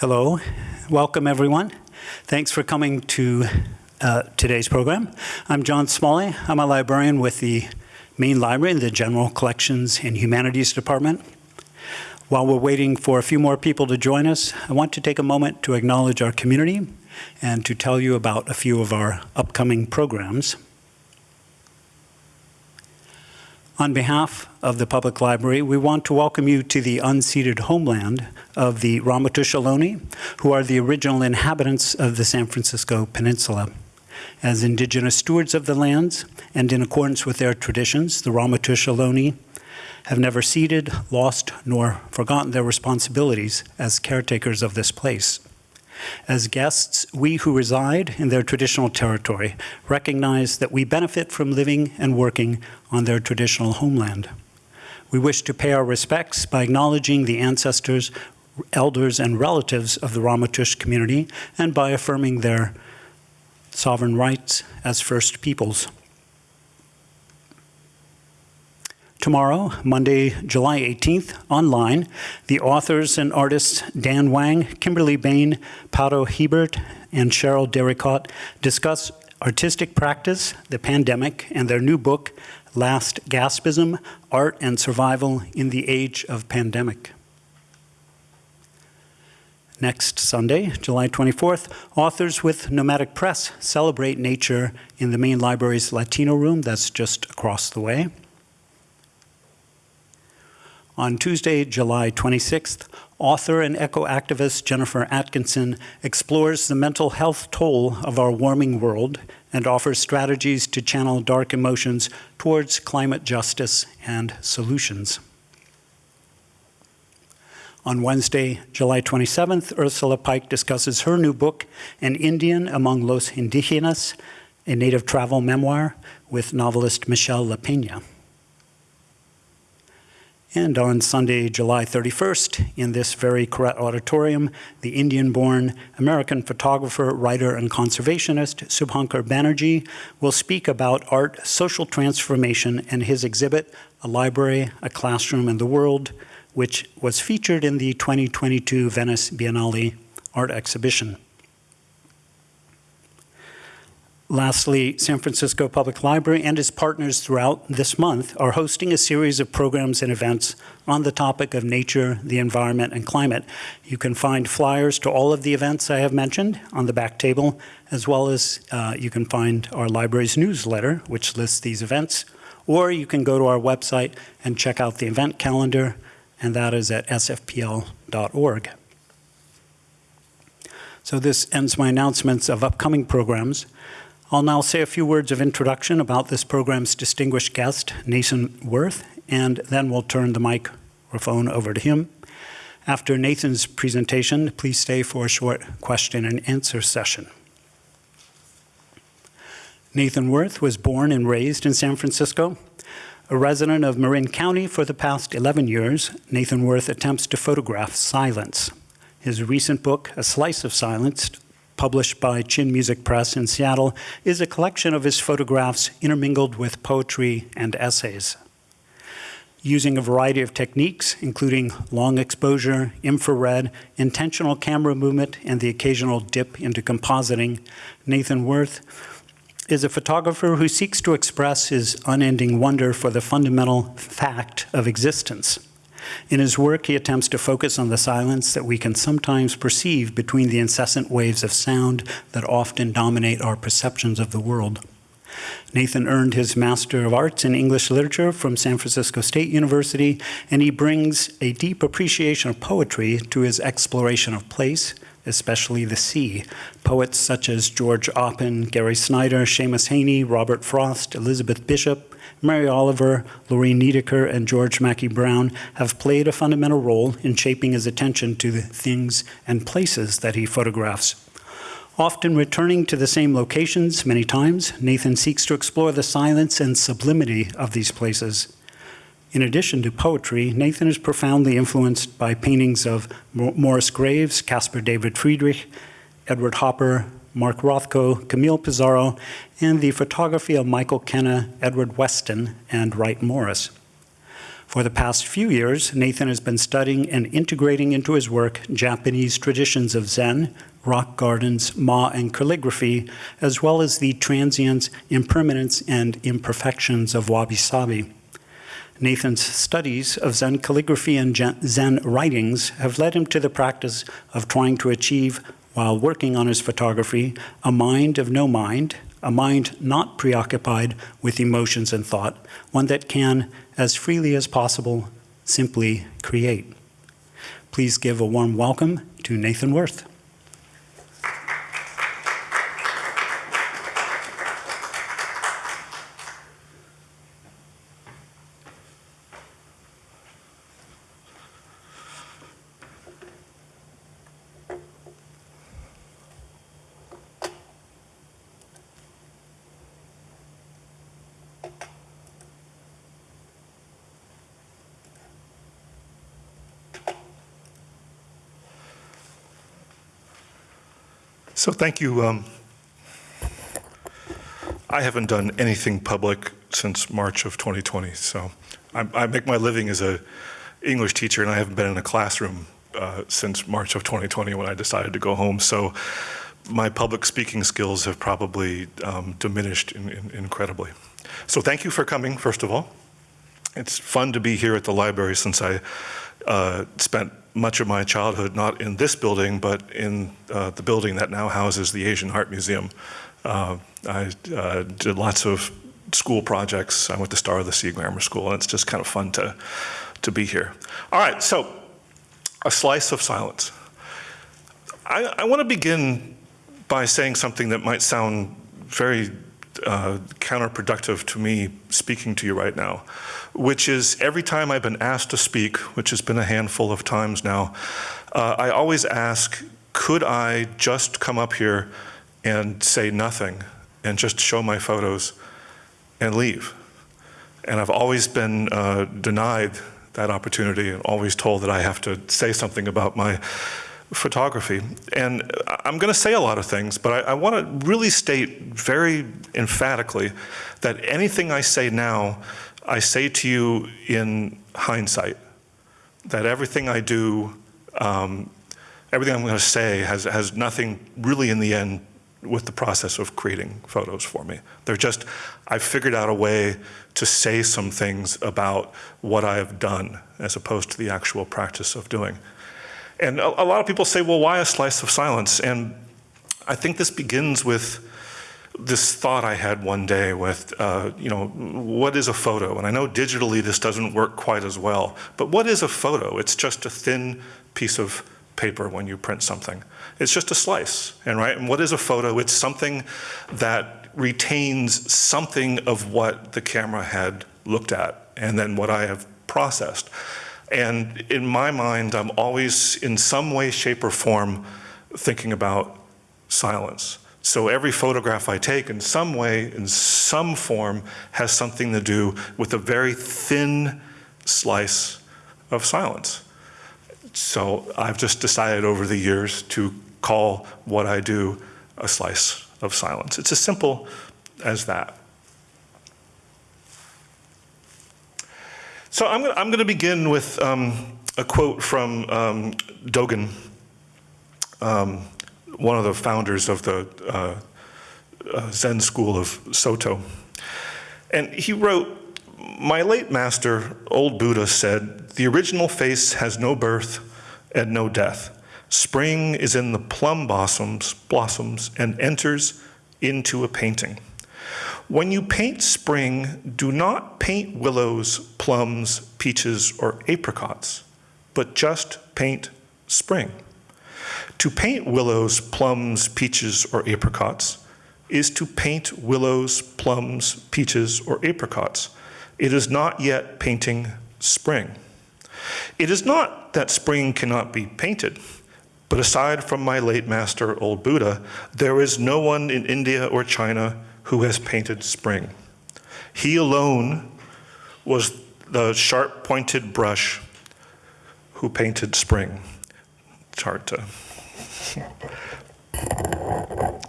Hello, welcome everyone. Thanks for coming to uh, today's program. I'm John Smalley. I'm a librarian with the Main Library in the General Collections and Humanities Department. While we're waiting for a few more people to join us, I want to take a moment to acknowledge our community and to tell you about a few of our upcoming programs. On behalf of the Public Library, we want to welcome you to the unceded homeland of the Ramaytush Ohlone, who are the original inhabitants of the San Francisco Peninsula. As indigenous stewards of the lands, and in accordance with their traditions, the Ramaytush Ohlone have never ceded, lost, nor forgotten their responsibilities as caretakers of this place. As guests, we who reside in their traditional territory recognize that we benefit from living and working on their traditional homeland. We wish to pay our respects by acknowledging the ancestors, elders, and relatives of the Ramaytush community and by affirming their sovereign rights as First Peoples. Tomorrow, Monday, July 18th, online, the authors and artists Dan Wang, Kimberly Bain, Pato Hebert, and Cheryl Derricotte discuss artistic practice, the pandemic, and their new book, Last Gaspism, Art and Survival in the Age of Pandemic. Next Sunday, July 24th, authors with Nomadic Press celebrate nature in the main library's Latino room that's just across the way. On Tuesday, July 26th, author and eco-activist Jennifer Atkinson explores the mental health toll of our warming world and offers strategies to channel dark emotions towards climate justice and solutions. On Wednesday, July 27th, Ursula Pike discusses her new book, An Indian Among Los Indígenas, a native travel memoir with novelist Michelle LaPena. And on Sunday, July 31st, in this very Koret auditorium, the Indian-born American photographer, writer, and conservationist Subhankar Banerjee will speak about art, social transformation, and his exhibit, A Library, A Classroom, and the World, which was featured in the 2022 Venice Biennale art exhibition. Lastly, San Francisco Public Library and its partners throughout this month are hosting a series of programs and events on the topic of nature, the environment, and climate. You can find flyers to all of the events I have mentioned on the back table, as well as uh, you can find our library's newsletter, which lists these events, or you can go to our website and check out the event calendar, and that is at sfpl.org. So this ends my announcements of upcoming programs. I'll now say a few words of introduction about this program's distinguished guest, Nathan Wirth, and then we'll turn the microphone over to him. After Nathan's presentation, please stay for a short question and answer session. Nathan Wirth was born and raised in San Francisco. A resident of Marin County for the past 11 years, Nathan Wirth attempts to photograph silence. His recent book, A Slice of Silence, published by Chin Music Press in Seattle, is a collection of his photographs intermingled with poetry and essays. Using a variety of techniques, including long exposure, infrared, intentional camera movement, and the occasional dip into compositing, Nathan Wirth is a photographer who seeks to express his unending wonder for the fundamental fact of existence. In his work, he attempts to focus on the silence that we can sometimes perceive between the incessant waves of sound that often dominate our perceptions of the world. Nathan earned his Master of Arts in English Literature from San Francisco State University, and he brings a deep appreciation of poetry to his exploration of place, especially the sea. Poets such as George Oppen, Gary Snyder, Seamus Heaney, Robert Frost, Elizabeth Bishop, Mary Oliver, Lorine Niedecker, and George Mackay Brown have played a fundamental role in shaping his attention to the things and places that he photographs. Often returning to the same locations many times, Nathan seeks to explore the silence and sublimity of these places. In addition to poetry, Nathan is profoundly influenced by paintings of Morris Graves, Caspar David Friedrich, Edward Hopper, Mark Rothko, Camille Pissarro, and the photography of Michael Kenna, Edward Weston, and Wright Morris. For the past few years, Nathan has been studying and integrating into his work Japanese traditions of Zen, rock gardens, Ma, and calligraphy, as well as the transience, impermanence, and imperfections of wabi-sabi. Nathan's studies of Zen calligraphy and Zen writings have led him to the practice of trying to achieve, while working on his photography, a mind of no mind, a mind not preoccupied with emotions and thought, one that can, as freely as possible, simply create. Please give a warm welcome to Nathan Wirth. So thank you. Um, I haven't done anything public since March of 2020. So I, I, make my living as a English teacher, and I haven't been in a classroom uh, since March of 2020 when I decided to go home. So my public speaking skills have probably um, diminished in, in, incredibly. So thank you for coming, first of all. It's fun to be here at the library since I uh, spent much of my childhood not in this building, but in uh, the building that now houses the Asian Art Museum. Uh, I uh, did lots of school projects. I went to Star of the Sea Grammar School, and it's just kind of fun to, to be here. All right, so a slice of silence. I, I want to begin by saying something that might sound very uh, counterproductive to me speaking to you right now which is every time I've been asked to speak, which has been a handful of times now, uh, I always ask, could I just come up here and say nothing and just show my photos and leave? And I've always been uh, denied that opportunity and always told that I have to say something about my photography. And I'm going to say a lot of things, but I, I want to really state very emphatically that anything I say now I say to you in hindsight that everything I do, um, everything I'm going to say has, has nothing really in the end with the process of creating photos for me. They're just, I've figured out a way to say some things about what I have done as opposed to the actual practice of doing. And a, a lot of people say, well, why a slice of silence? And I think this begins with this thought I had one day with, uh, you know, what is a photo? And I know digitally this doesn't work quite as well, but what is a photo? It's just a thin piece of paper when you print something. It's just a slice, and right? And what is a photo? It's something that retains something of what the camera had looked at and then what I have processed. And in my mind, I'm always in some way, shape, or form thinking about silence. So every photograph I take in some way, in some form, has something to do with a very thin slice of silence. So I've just decided over the years to call what I do a slice of silence. It's as simple as that. So I'm, I'm going to begin with um, a quote from um, Dogen. Um, one of the founders of the uh, uh, Zen school of Soto. And he wrote, my late master, old Buddha, said, the original face has no birth and no death. Spring is in the plum blossoms, blossoms and enters into a painting. When you paint spring, do not paint willows, plums, peaches, or apricots, but just paint spring. To paint willows, plums, peaches, or apricots is to paint willows, plums, peaches, or apricots. It is not yet painting spring. It is not that spring cannot be painted, but aside from my late master, old Buddha, there is no one in India or China who has painted spring. He alone was the sharp pointed brush who painted spring. It's hard to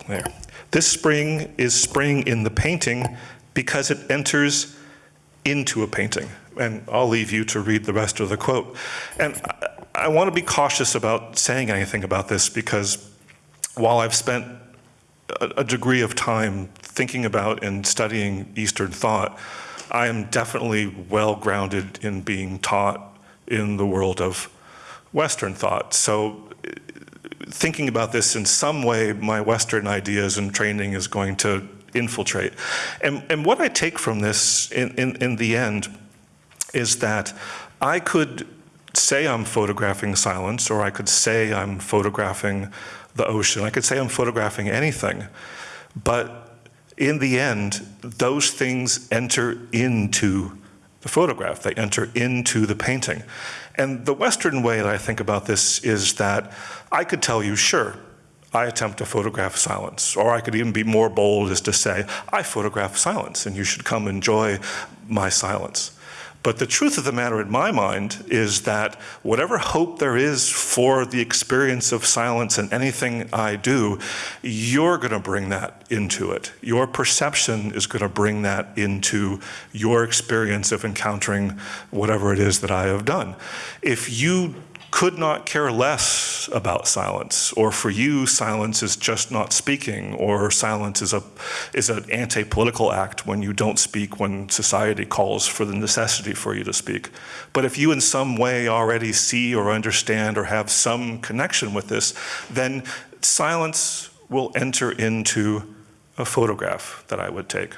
there. This spring is spring in the painting because it enters into a painting. And I'll leave you to read the rest of the quote. And I, I want to be cautious about saying anything about this because while I've spent a, degree of time thinking about and studying Eastern thought, I am definitely well grounded in being taught in the world of Western thought. So uh, thinking about this in some way, my Western ideas and training is going to infiltrate. And, and what I take from this in, in, in the end is that I could say I'm photographing silence, or I could say I'm photographing the ocean. I could say I'm photographing anything. But in the end, those things enter into the photograph. They enter into the painting. And the Western way that I think about this is that I could tell you, sure, I attempt to photograph silence. Or I could even be more bold as to say, I photograph silence and you should come enjoy my silence. But the truth of the matter in my mind is that whatever hope there is for the experience of silence in anything I do, you're going to bring that into it. Your perception is going to bring that into your experience of encountering whatever it is that I have done. If you could not care less about silence, or for you, silence is just not speaking, or silence is a is an anti-political act when you don't speak when society calls for the necessity for you to speak. But if you in some way already see or understand or have some connection with this, then silence will enter into a photograph that I would take.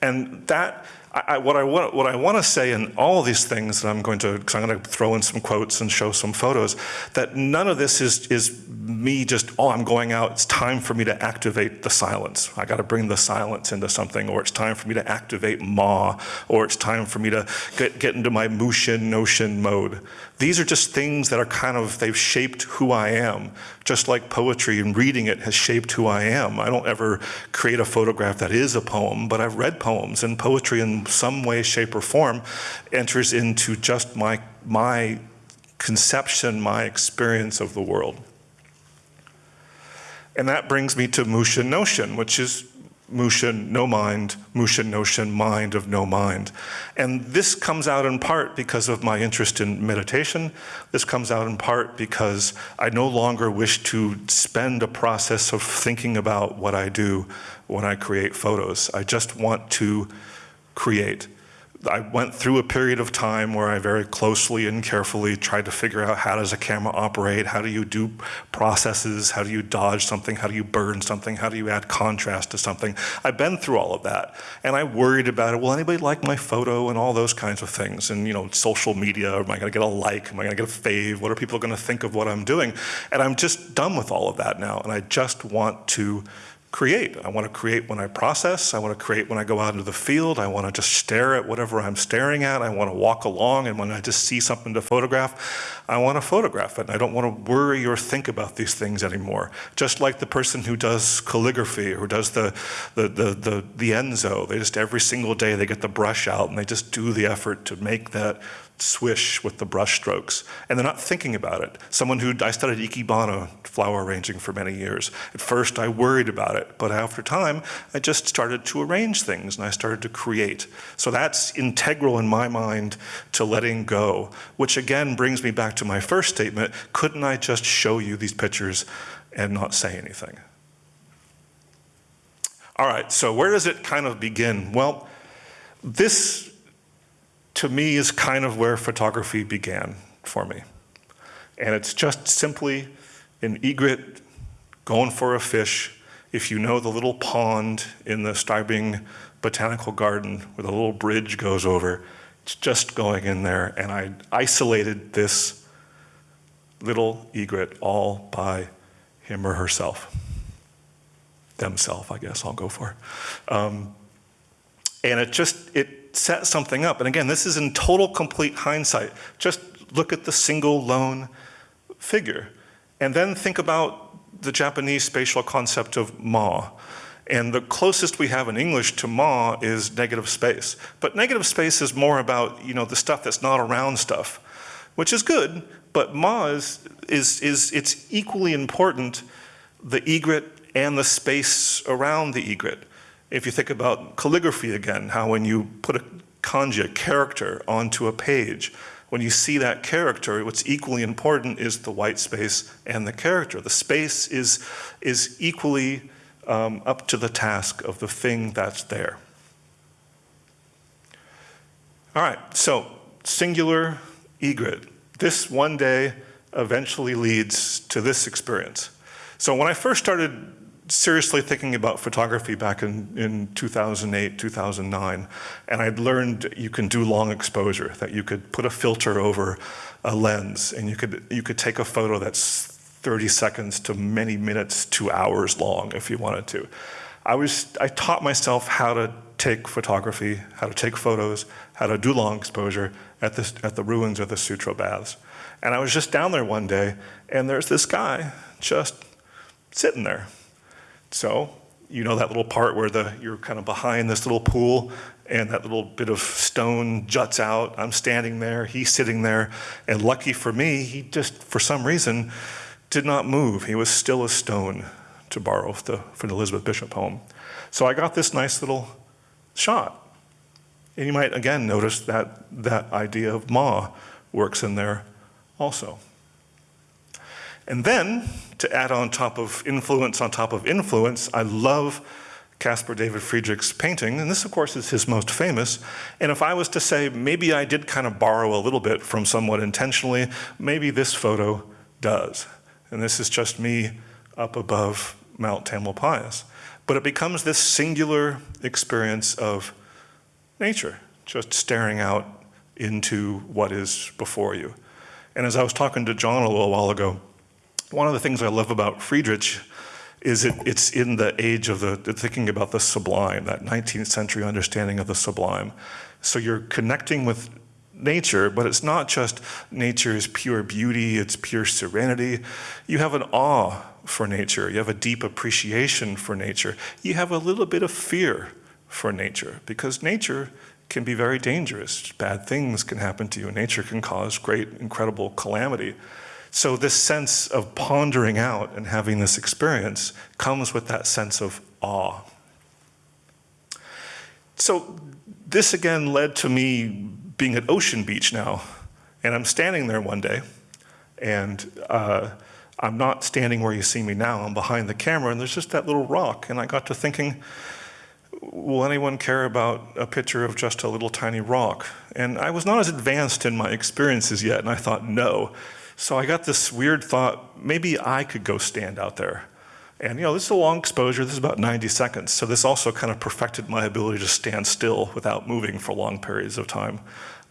And that I, what I want, what I want to say in all these things that I'm going to, because I'm going to throw in some quotes and show some photos, that none of this is is me just, oh, I'm going out. It's time for me to activate the silence. I got to bring the silence into something, or it's time for me to activate Ma, or it's time for me to get get into my Mushin no shin mode. These are just things that are kind of they've shaped who I am, just like poetry and reading it has shaped who I am. I don't ever create a photograph that is a poem, but I've read poems and poetry in some way, shape, or form enters into just my, my conception, my experience of the world. And that brings me to Mushin No Shin, which is Mushin, no mind, Mushin no shin, mind of no mind. And this comes out in part because of my interest in meditation. This comes out in part because I no longer wish to spend a process of thinking about what I do when I create photos. I just want to create. I went through a period of time where I very closely and carefully tried to figure out how does a camera operate, how do you do processes, how do you dodge something, how do you burn something, how do you add contrast to something. I've been through all of that, and I worried about it. Will anybody like my photo and all those kinds of things? And you know, social media, am I going to get a like? Am I to get a fave? What are people going to think of what I'm doing? And I'm just done with all of that now, and I just want to create. I want to create when I process. I want to create when I go out into the field. I want to just stare at whatever I'm staring at. I want to walk along, and when I just see something to photograph, I want to photograph it. And I don't want to worry or think about these things anymore. Just like the person who does calligraphy or who does the, the, the, the, the Ensō. They just every single day they get the brush out and they just do the effort to make that swish with the brush strokes, and they're not thinking about it. Someone who, I studied Ikebana flower arranging for many years. At first I worried about it, but after time, I just started to arrange things and I started to create. So that's integral in my mind to letting go, which again brings me back to my first statement, couldn't I just show you these pictures and not say anything? All right, so where does it kind of begin? Well, this to me is kind of where photography began for me. And it's just simply an egret going for a fish. If you know the little pond in the Strybing Botanical Garden where the little bridge goes over, it's just going in there. And I isolated this little egret all by him or herself. Themself, I guess I'll go for. Um, and it just, it set something up. And again, this is in total complete hindsight. Just look at the single lone figure. And then think about the Japanese spatial concept of ma. And the closest we have in English to ma is negative space. But negative space is more about, you know, the stuff that's not around stuff, which is good, but ma is, is, is it's equally important, the egret and the space around the egret. If you think about calligraphy again, how when you put a kanji, a character, onto a page. When you see that character, what's equally important is the white space and the character. The space is, is equally um, up to the task of the thing that's there. All right, so singular egret. This one day eventually leads to this experience. So when I first started seriously thinking about photography back in, in 2008, 2009, and I'd learned you can do long exposure, that you could put a filter over a lens and you could, you could take a photo that's 30 seconds to many minutes to hours long if you wanted to. I, was, I taught myself how to take photography, how to take photos, how to do long exposure at the, at the ruins of the Sutro Baths. And I was just down there one day, and there's this guy just sitting there. So, you know that little part where the, you're kind of behind this little pool and that little bit of stone juts out. I'm standing there, he's sitting there, and lucky for me, he just, for some reason, did not move. He was still a stone, to borrow the, from the Elizabeth Bishop poem. So I got this nice little shot. And you might again notice that that idea of Ma works in there also. And then, to add on top of influence on top of influence, I love Caspar David Friedrich's painting, and this of course is his most famous, and if I was to say maybe I did kind of borrow a little bit from someone intentionally, maybe this photo does. And this is just me up above Mount Tamalpais. But it becomes this singular experience of nature, just staring out into what is before you. And as I was talking to John a little while ago, one of the things I love about Friedrich is it, it's in the age of the, thinking about the sublime, that 19th century understanding of the sublime. So you're connecting with nature, but it's not just nature's pure beauty, it's pure serenity. You have an awe for nature, you have a deep appreciation for nature, you have a little bit of fear for nature, because nature can be very dangerous. Bad things can happen to you. Nature can cause great, incredible calamity. So this sense of pondering out and having this experience comes with that sense of awe. So this again led to me being at Ocean Beach now. And I'm standing there one day, and uh, I'm not standing where you see me now. I'm behind the camera, and there's just that little rock. And I got to thinking, will anyone care about a picture of just a little tiny rock? And I was not as advanced in my experiences yet, and I thought, no. So I got this weird thought, maybe I could go stand out there. And you know, this is a long exposure, this is about 90 seconds, so this also kind of perfected my ability to stand still without moving for long periods of time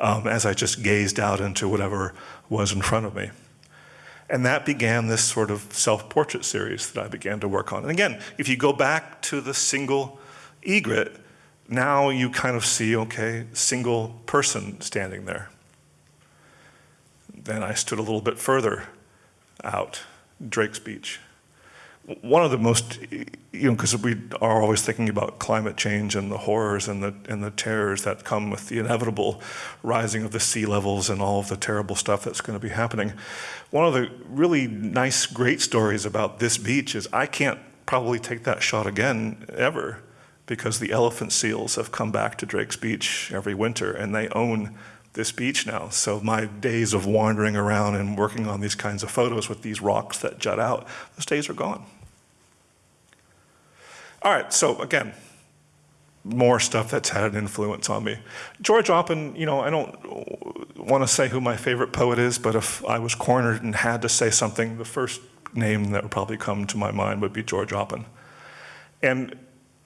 um, as I just gazed out into whatever was in front of me. And that began this sort of self-portrait series that I began to work on. And again, if you go back to the single egret, now you kind of see, okay, single person standing there. Then I stood a little bit further out, Drake's Beach. One of the most, you know, because we are always thinking about climate change and the horrors and the, and the terrors that come with the inevitable rising of the sea levels and all of the terrible stuff that's going to be happening. One of the really nice, great stories about this beach is I can't probably take that shot again ever because the elephant seals have come back to Drake's Beach every winter and they own this beach now. So my days of wandering around and working on these kinds of photos with these rocks that jut out, those days are gone. All right, so again, more stuff that's had an influence on me. George Oppen, you know, I don't want to say who my favorite poet is, but if I was cornered and had to say something, the first name that would probably come to my mind would be George Oppen. And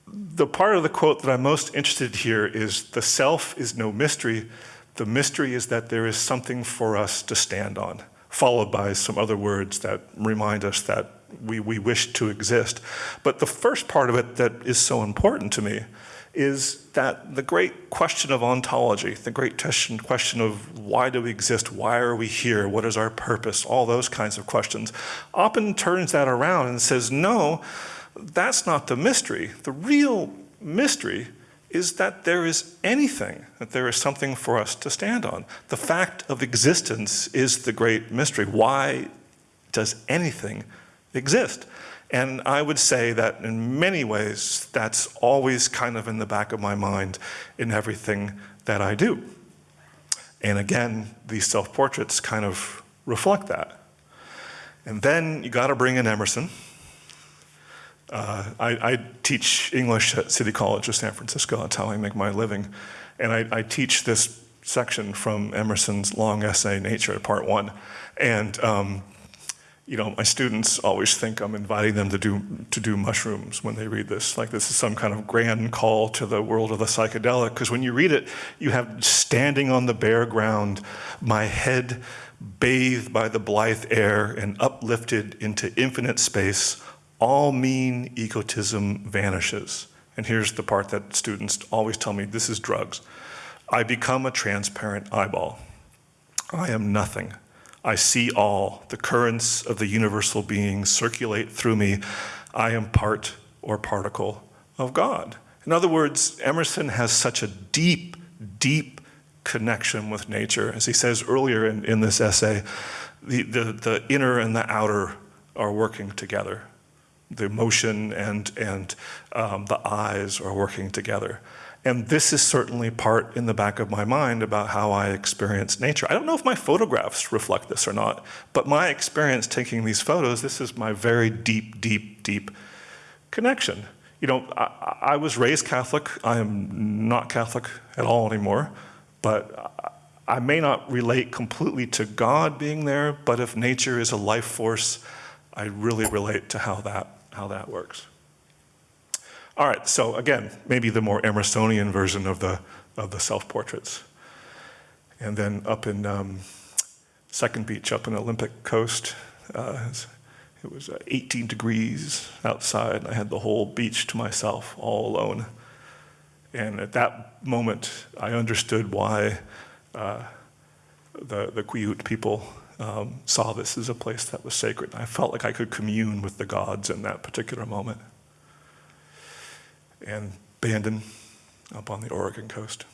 the part of the quote that I'm most interested here is the self is no mystery, the mystery is that there is something for us to stand on, followed by some other words that remind us that we, we wish to exist. But the first part of it that is so important to me is that the great question of ontology, the great question of why do we exist, why are we here, what is our purpose, all those kinds of questions, often turns that around and says, no, that's not the mystery. The real mystery is that there is anything, that there is something for us to stand on. The fact of existence is the great mystery. Why does anything exist. And I would say that in many ways, that's always kind of in the back of my mind in everything that I do. And again, these self-portraits kind of reflect that. And then you got to bring in Emerson. Uh, I, I, teach English at City College of San Francisco. That's how I make my living. And I, I teach this section from Emerson's long essay, Nature, part one. And um, you know, my students always think I'm inviting them to do, to do mushrooms when they read this, like this is some kind of grand call to the world of the psychedelic, because when you read it, you have standing on the bare ground, my head bathed by the blithe air and uplifted into infinite space, all mean egotism vanishes. And here's the part that students always tell me, this is drugs. I become a transparent eyeball. I am nothing. I see all. The currents of the universal being circulate through me. I am part or particle of God. In other words, Emerson has such a deep, deep connection with nature. As he says earlier in, in this essay, the, the, the inner and the outer are working together. The emotion and, and um, the eyes are working together. And this is certainly part in the back of my mind about how I experience nature. I don't know if my photographs reflect this or not, but my experience taking these photos, this is my very deep, deep, deep connection. You know, I, I was raised Catholic. I am not Catholic at all anymore, but I may not relate completely to God being there, but if nature is a life force, I really relate to how that, how that works. All right, so again, maybe the more Emersonian version of the, of the self-portraits. And then up in um, Second Beach, up in Olympic Coast, uh, it was uh, 18 degrees outside. I had the whole beach to myself, all alone. And at that moment, I understood why uh, the, the Quileute people um, saw this as a place that was sacred. I felt like I could commune with the gods in that particular moment and Bandon up on the Oregon coast.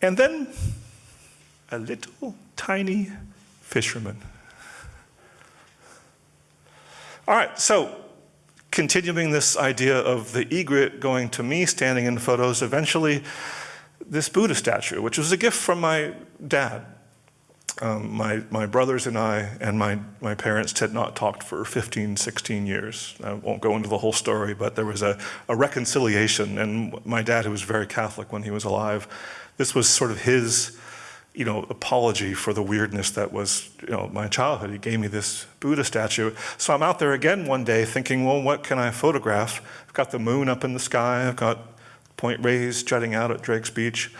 And then a little tiny fisherman. All right, so continuing this idea of the egret going to me standing in photos, eventually this Buddha statue, which was a gift from my dad um, my, my brothers and I and my, my parents had not talked for 15, 16 years. I won't go into the whole story, but there was a, a reconciliation. And my dad, who was very Catholic when he was alive, this was sort of his you know, apology for the weirdness that was, you know, my childhood. He gave me this Buddha statue. So I'm out there again one day thinking, well, what can I photograph? I've got the moon up in the sky. I've got Point Reyes jutting out at Drake's Beach.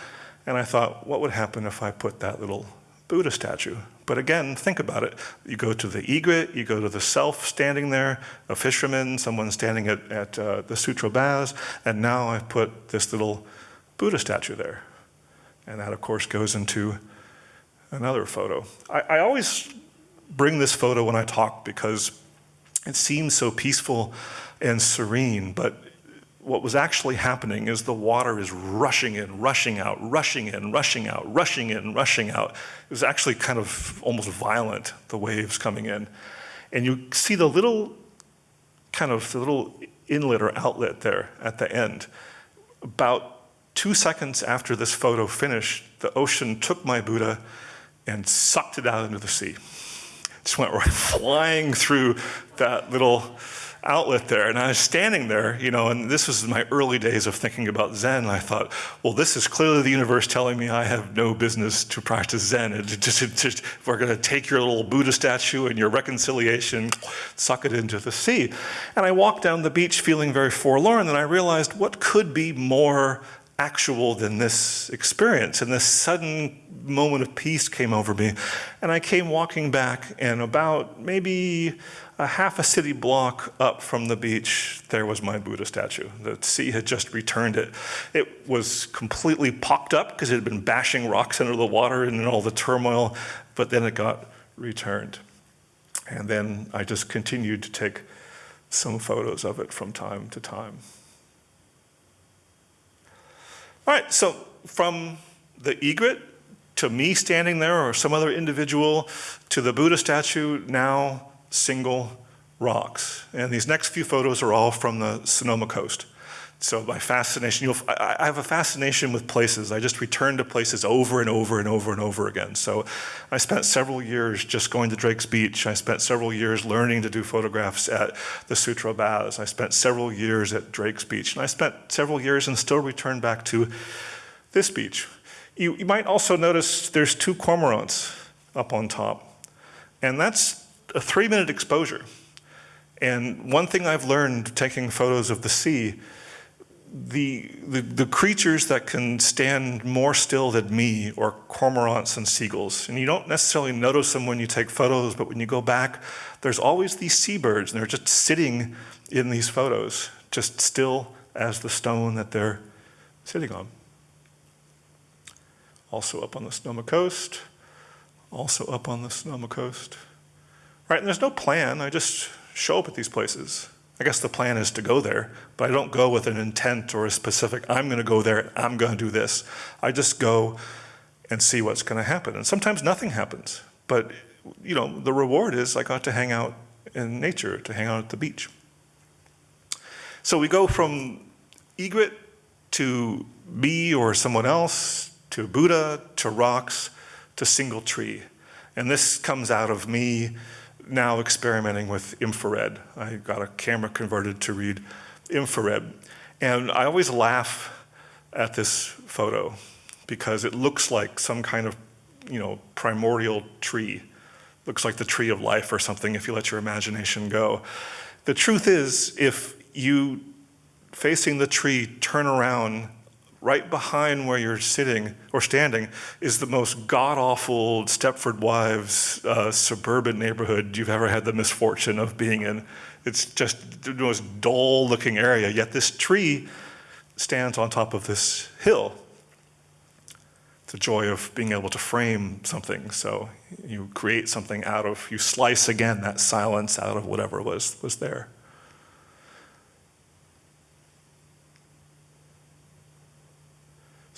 And I thought, what would happen if I put that little Buddha statue. But again, think about it. You go to the egret, you go to the self standing there, a fisherman, someone standing at, at uh, the Sutro baths, and now I've put this little Buddha statue there. And that, of course, goes into another photo. I, I always bring this photo when I talk because it seems so peaceful and serene, but what was actually happening is the water is rushing in, rushing out, rushing in, rushing out, rushing in, rushing out. It was actually kind of almost violent, the waves coming in. And you see the little kind of the little inlet or outlet there at the end. About two seconds after this photo finished, the ocean took my Buddha and sucked it out into the sea. Just went right flying through that little outlet there. And I was standing there, you know, and this was my early days of thinking about Zen. I thought, well, this is clearly the universe telling me I have no business to practice Zen. It it we're going to take your little Buddha statue and your reconciliation, suck it into the sea. And I walked down the beach feeling very forlorn, and I realized what could be more actual than this experience. And this sudden moment of peace came over me. And I came walking back, and about maybe a half a city block up from the beach, there was my Buddha statue. The sea had just returned it. It was completely pocked up because it had been bashing rocks under the water and in all the turmoil, but then it got returned. And then I just continued to take some photos of it from time to time. All right, so from the egret to me standing there or some other individual to the Buddha statue, now single rocks. And these next few photos are all from the Sonoma coast. So my fascination, you'll, I I have a fascination with places. I just return to places over and over and over and over again. So I spent several years just going to Drake's Beach. I spent several years learning to do photographs at the Sutro Baths. I spent several years at Drake's Beach. And I spent several years and still return back to this beach. You, you might also notice there's two cormorants up on top. And that's a three minute exposure. And one thing I've learned taking photos of the sea the, the, the, creatures that can stand more still than me are cormorants and seagulls. And you don't necessarily notice them when you take photos, but when you go back, there's always these seabirds, and they're just sitting in these photos, just still as the stone that they're sitting on. Also up on the Sonoma coast, also up on the Sonoma coast. Right, and there's no plan, I just show up at these places. I guess the plan is to go there, but I don't go with an intent or a specific, I'm going to go there, I'm going to do this. I just go and see what's going to happen. And sometimes nothing happens, but you know, the reward is I got to hang out in nature, to hang out at the beach. So we go from egret to me or someone else, to Buddha, to rocks, to single tree. And this comes out of me now experimenting with infrared. I got a camera converted to read infrared. And I always laugh at this photo because it looks like some kind of, you know, primordial tree. Looks like the tree of life or something if you let your imagination go. The truth is, if you, facing the tree, turn around right behind where you're sitting or standing is the most god-awful Stepford Wives uh, suburban neighborhood you've ever had the misfortune of being in. It's just the most dull-looking area, yet this tree stands on top of this hill. The joy of being able to frame something. So you create something out of, you slice again that silence out of whatever was, was there.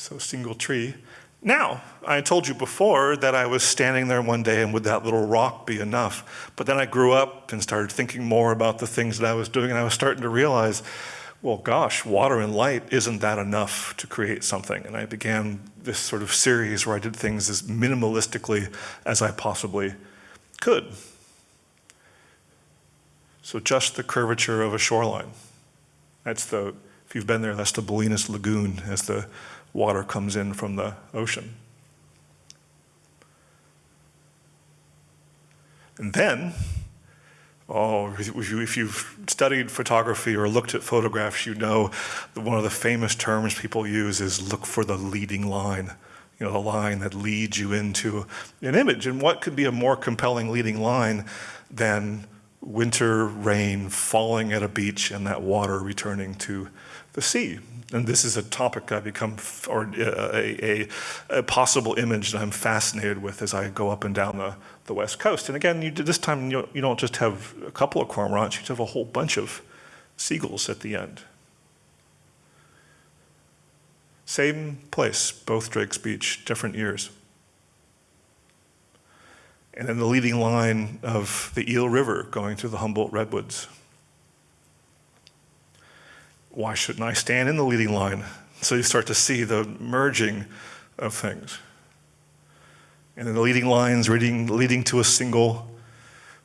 So single tree. Now, I told you before that I was standing there one day and would that little rock be enough? But then I grew up and started thinking more about the things that I was doing and I was starting to realize, well, gosh, water and light, isn't that enough to create something? And I began this sort of series where I did things as minimalistically as I possibly could. So just the curvature of a shoreline. That's the, if you've been there, that's the Bolinas Lagoon as the water comes in from the ocean. And then, oh, if you've studied photography or looked at photographs, you know that one of the famous terms people use is look for the leading line. You know, the line that leads you into an image. And what could be a more compelling leading line than winter rain falling at a beach and that water returning to the sea? And this is a topic I become, or uh, a, a, a, possible image that I'm fascinated with as I go up and down the, the west coast. And again, you, this time you, you don't just have a couple of cormorants, you have a whole bunch of seagulls at the end. Same place, both Drake's Beach, different years. And then the leading line of the Eel River going through the Humboldt Redwoods why shouldn't I stand in the leading line? So you start to see the merging of things. And then the leading lines leading, leading to a single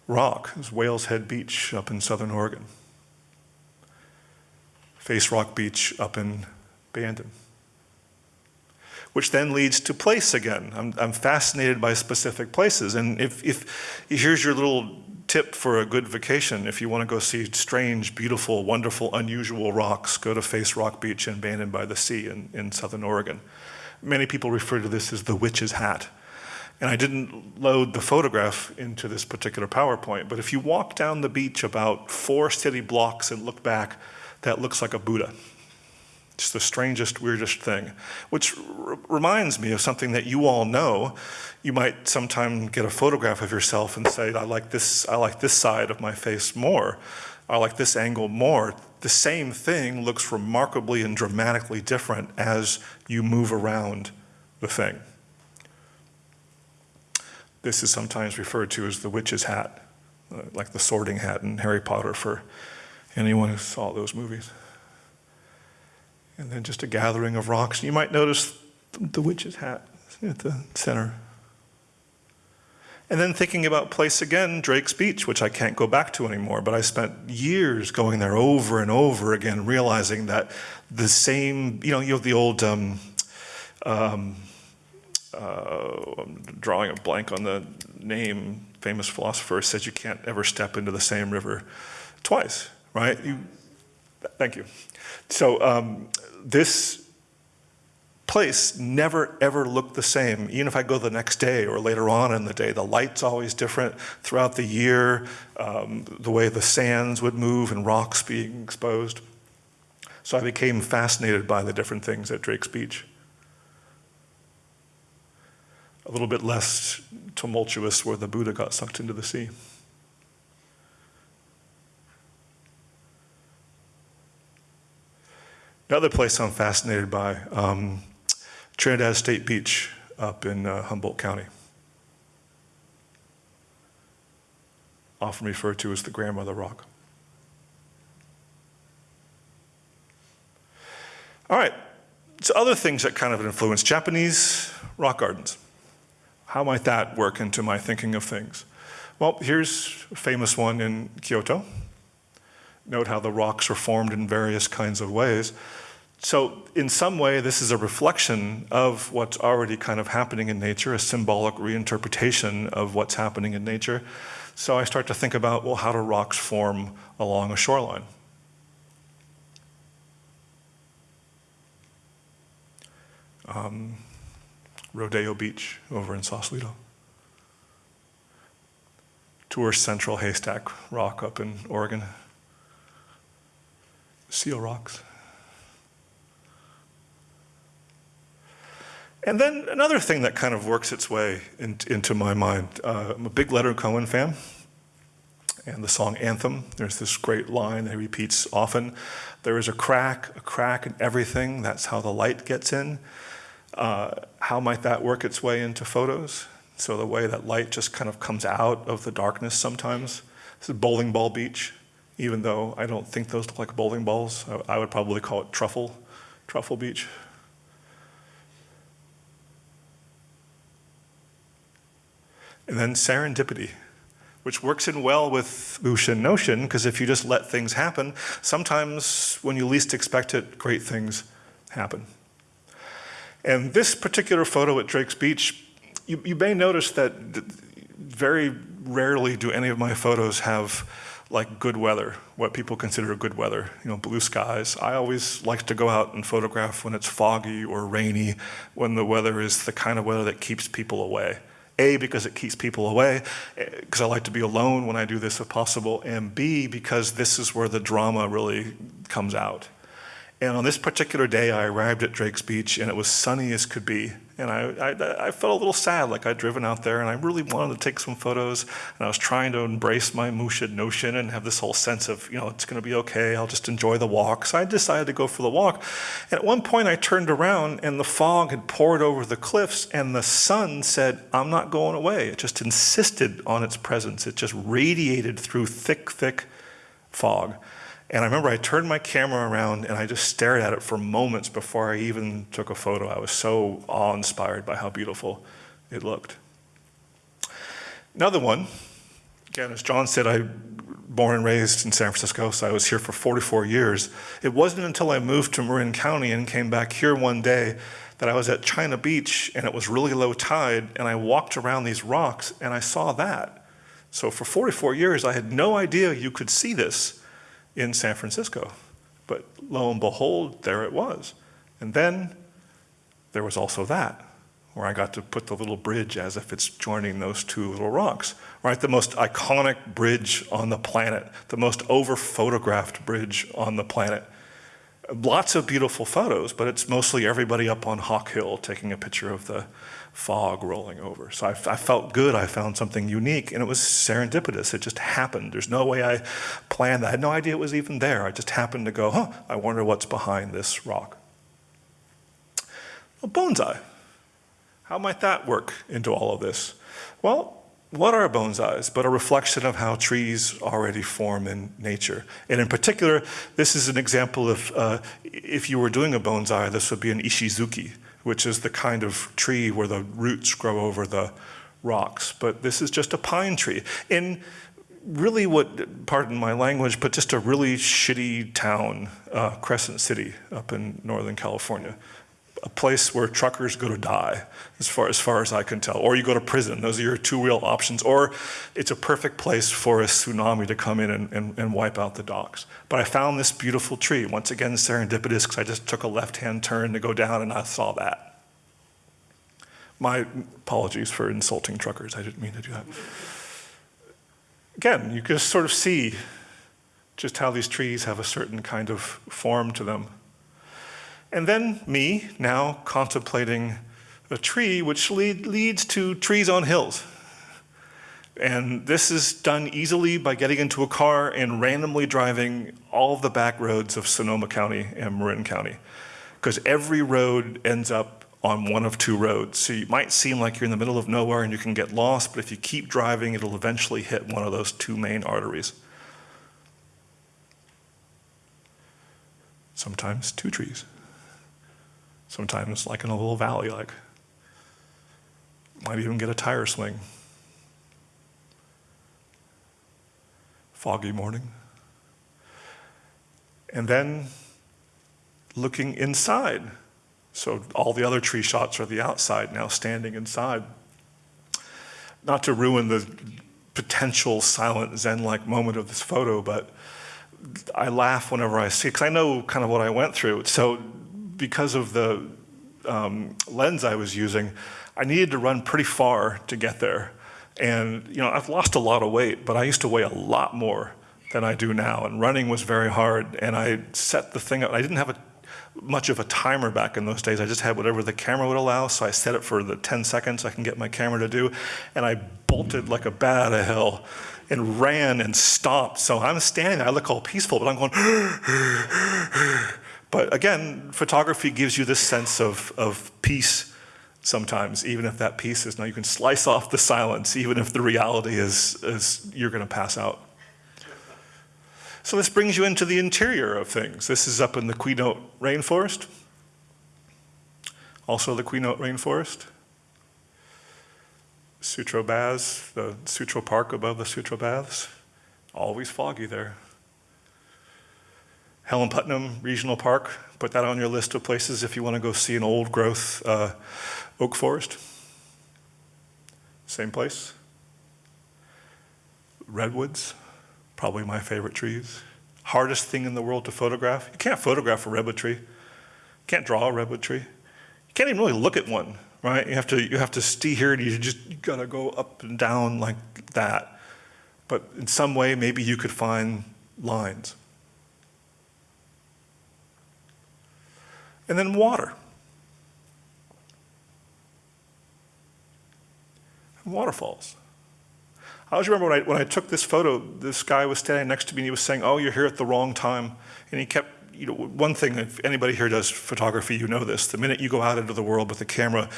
rock is Whales Head Beach up in southern Oregon. Face Rock Beach up in Bandon. Which then leads to place again. I'm, I'm fascinated by specific places. And if, if here's your little tip for a good vacation, if you want to go see strange, beautiful, wonderful, unusual rocks, go to Face Rock Beach in Bandon by the Sea in, in southern Oregon. Many people refer to this as the witch's hat. And I didn't load the photograph into this particular PowerPoint, but if you walk down the beach about four city blocks and look back, that looks like a Buddha. It's the strangest, weirdest thing, which reminds me of something that you all know. You might sometime get a photograph of yourself and say, I like this, I like this side of my face more. I like this angle more. The same thing looks remarkably and dramatically different as you move around the thing. This is sometimes referred to as the witch's hat. uh, like the Sorting Hat in Harry Potter for anyone who saw those movies. And then just a gathering of rocks. You might notice the witch's hat at the center. And then thinking about place again, Drake's Beach, which I can't go back to anymore, but I spent years going there over and over again, realizing that the same, you know, you have the old, um, um, uh, I'm drawing a blank on the name, famous philosopher says you can't ever step into the same river twice, right? You, thank you. So um, this place never ever looked the same. Even if I go the next day or later on in the day, the light's always different throughout the year, um, the way the sands would move and rocks being exposed. So I became fascinated by the different things at Drake's Beach. A little bit less tumultuous where the Buddha got sucked into the sea. Another place I'm fascinated by, um, Trinidad State Beach up in uh, Humboldt County. Often referred to as the grandmother rock. All right, so other things that kind of influence Japanese rock gardens. How might that work into my thinking of things? Well, here's a famous one in Kyoto. Note how the rocks are formed in various kinds of ways. So in some way, this is a reflection of what's already kind of happening in nature, a symbolic reinterpretation of what's happening in nature. So I start to think about, well, how do rocks form along a shoreline? Um, Rodeo Beach over in Sausalito. Tourist Central Haystack Rock up in Oregon. Seal Rocks. And then another thing that kind of works its way in, into my mind, uh, I'm a big Leonard Cohen fan, and the song Anthem, there's this great line that he repeats often, there is a crack, a crack in everything, that's how the light gets in. Uh, how might that work its way into photos? So the way that light just kind of comes out of the darkness sometimes. This is Bowling Ball Beach, even though I don't think those look like bowling balls. I, I would probably call it Truffle, Truffle Beach. And then serendipity, which works in well with Mushin No Shin, because if you just let things happen, sometimes when you least expect it, great things happen. And this particular photo at Drake's Beach, you, you may notice that very rarely do any of my photos have like good weather, what people consider good weather, you know, blue skies. I always like to go out and photograph when it's foggy or rainy, when the weather is the kind of weather that keeps people away. A, because it keeps people away, eh, because I like to be alone when I do this if possible, and B, because this is where the drama really comes out. And on this particular day, I arrived at Drake's Beach, and it was sunny as could be. And I, I, I, felt a little sad, like I'd driven out there, and I really wanted to take some photos. And I was trying to embrace my Mushin no shin and have this whole sense of, you know, it's going to be okay. I'll just enjoy the walk. So I decided to go for the walk. And at one point, I turned around, and the fog had poured over the cliffs, and the sun said, "I'm not going away." It just insisted on its presence. It just radiated through thick, thick fog. And I remember I turned my camera around and I just stared at it for moments before I even took a photo. I was so awe-inspired by how beautiful it looked. Another one, again, as John said, I born and raised in San Francisco, so I was here for 44 years. It wasn't until I moved to Marin County and came back here one day that I was at China Beach and it was really low tide and I walked around these rocks and I saw that. So for 44 years, I had no idea you could see this in San Francisco. But lo and behold, there it was. And then there was also that, where I got to put the little bridge as if it's joining those two little rocks, right? The most iconic bridge on the planet, the most over-photographed bridge on the planet. Lots of beautiful photos, but it's mostly everybody up on Hawk Hill taking a picture of the, fog rolling over. So I, I, felt good. I found something unique, and it was serendipitous. It just happened. There's no way I planned that. I had no idea it was even there. I just happened to go, huh, I wonder what's behind this rock. Well, bonsai. How might that work into all of this? Well, what are bonsais but a reflection of how trees already form in nature? And in particular, this is an example of, uh, if you were doing a bonsai, eye, this would be an ishitsuki, which is the kind of tree where the roots grow over the rocks. But this is just a pine tree. In really what, pardon my language, but just a really shitty town, uh, Crescent City up in Northern California a place where truckers go to die, as far, as far as I can tell. Or you go to prison. Those are your two real options. Or it's a perfect place for a tsunami to come in and, and, and wipe out the docks. But I found this beautiful tree. Once again, serendipitous, because I just took a left-hand turn to go down and I saw that. My apologies for insulting truckers. I didn't mean to do that. Again, you can just sort of see just how these trees have a certain kind of form to them. And then me, now contemplating a tree which lead, leads to trees on hills. And this is done easily by getting into a car and randomly driving all the back roads of Sonoma County and Marin County. Because every road ends up on one of two roads. So you might seem like you're in the middle of nowhere and you can get lost, but if you keep driving, it'll eventually hit one of those two main arteries. Sometimes two trees. Sometimes like in a little valley, like might even get a tire swing. Foggy morning. And then looking inside. So all the other tree shots are the outside, now standing inside. Not to ruin the potential silent Zen-like moment of this photo, but I laugh whenever I see, because I know kind of what I went through. So because of the um, lens I was using, I needed to run pretty far to get there. And you know, I've lost a lot of weight, but I used to weigh a lot more than I do now. And running was very hard. And I set the thing up. I didn't have a, much of a timer back in those days. I just had whatever the camera would allow. So I set it for the 10 seconds I can get my camera to do. And I bolted like a bat out of hell and ran and stopped. So I'm standing there. I look all peaceful, but I'm going. But again, photography gives you this sense of, of peace sometimes, even if that peace is now you can slice off the silence, even if the reality is, is you're going to pass out. So this brings you into the interior of things. This is up in the Quinault rainforest. Also the Quinault rainforest. Sutro Baths, the Sutro Park above the Sutro Baths. Always foggy there. Helen Putnam Regional Park, put that on your list of places if you want to go see an old growth uh, oak forest. Same place. Redwoods, probably my favorite trees. Hardest thing in the world to photograph. You can't photograph a redwood tree. You can't draw a redwood tree. You can't even really look at one, right? You have to, you have to stay here and you just you gotta go up and down like that. But in some way, maybe you could find lines. And then water. And waterfalls. I always remember when I, when I took this photo, this guy was standing next to me and he was saying, oh, you're here at the wrong time. And he kept, you know, one thing, if anybody here does photography, you know this. The minute you go out into the world with a camera,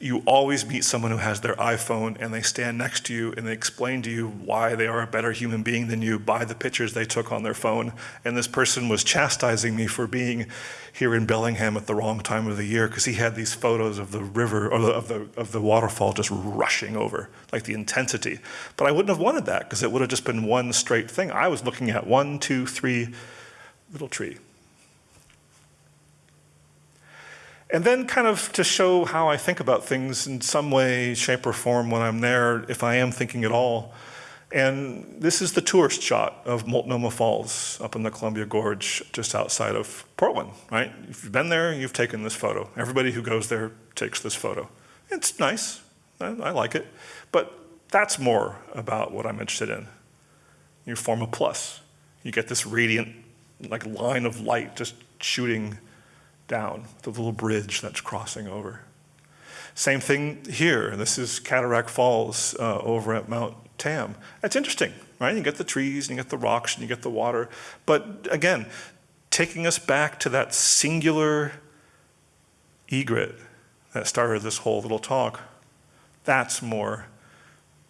you always meet someone who has their iPhone and they stand next to you and they explain to you why they are a better human being than you by the pictures they took on their phone. And this person was chastising me for being here in Bellingham at the wrong time of the year because he had these photos of the river or of the, of the waterfall just rushing over, like the intensity. But I wouldn't have wanted that because it would have just been one straight thing. I was looking at one, two, three, little tree. And then kind of to show how I think about things in some way, shape, or form when I'm there, if I am thinking at all. And this is the tourist shot of Multnomah Falls up in the Columbia Gorge just outside of Portland, right? If you've been there, you've taken this photo. Everybody who goes there takes this photo. It's nice, I, I like it, but that's more about what I'm interested in. You form a plus. You get this radiant like line of light just shooting down, the little bridge that's crossing over. Same thing here. This is Cataract Falls uh, over at Mount Tam. That's interesting, right? You get the trees, and you get the rocks, and you get the water. But again, taking us back to that singular egret that started this whole little talk, that's more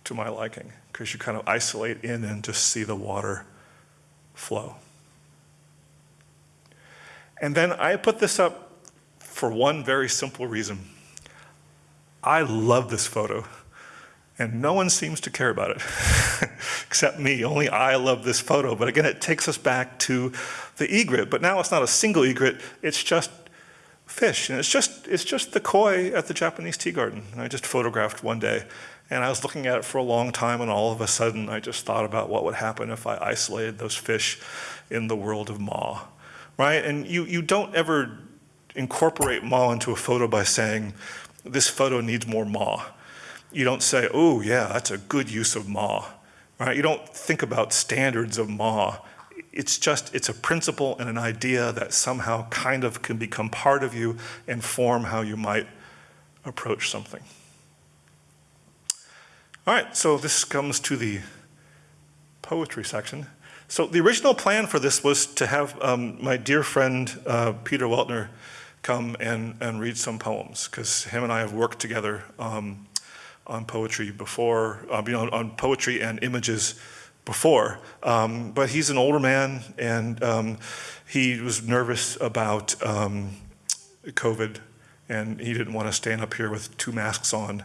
to my liking because you kind of isolate in and just see the water flow. And then I put this up for one very simple reason. I love this photo, and no one seems to care about it except me. Only I love this photo. But again, it takes us back to the egret. But now it's not a single egret, it's just fish. And it's just, it's just the koi at the Japanese tea garden. And I just photographed one day. And I was looking at it for a long time, and all of a sudden, I just thought about what would happen if I isolated those fish in the world of Ma, right? And you, you don't ever incorporate Ma into a photo by saying, this photo needs more Ma. You don't say, oh, yeah, that's a good use of Ma, right? You don't think about standards of Ma. It's just, it's a principle and an idea that somehow kind of can become part of you and form how you might approach something. All right, so this comes to the poetry section. So the original plan for this was to have um, my dear friend uh, Peter Weltner come and, and read some poems, because him and I have worked together um, on poetry before, uh, you know, on poetry and images before. Um, but he's an older man, and um, he was nervous about um, COVID, and he didn't want to stand up here with two masks on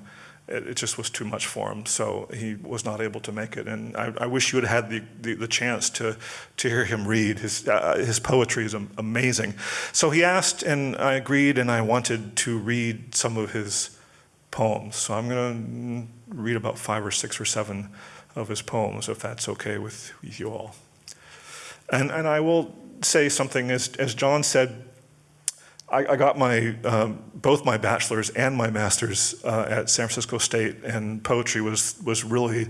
it, it, just was too much for him, so he was not able to make it. And I, I wish you had had the, the, the, chance to, to hear him read. His, uh, his poetry is amazing. So he asked, and I agreed, and I wanted to read some of his poems. So I'm going to read about five or six or seven of his poems, if that's okay with you all. And, and I will say something, as, as John said, I, I got my, um, both my bachelor's and my master's uh, at San Francisco State, and poetry was, was really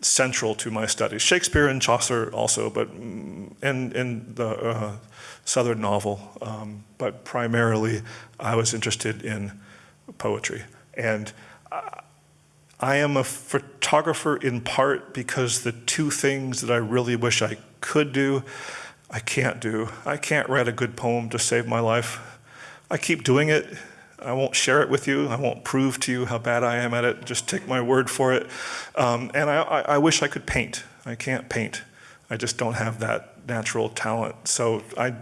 central to my studies. Shakespeare and Chaucer also, but in, mm, in the uh, Southern novel, um, but primarily I was interested in poetry. And I am a photographer in part because the two things that I really wish I could do, I can't do. I can't write a good poem to save my life. I keep doing it. I won't share it with you. I won't prove to you how bad I am at it. Just take my word for it. Um, and I, I, I, wish I could paint. I can't paint. I just don't have that natural talent. So I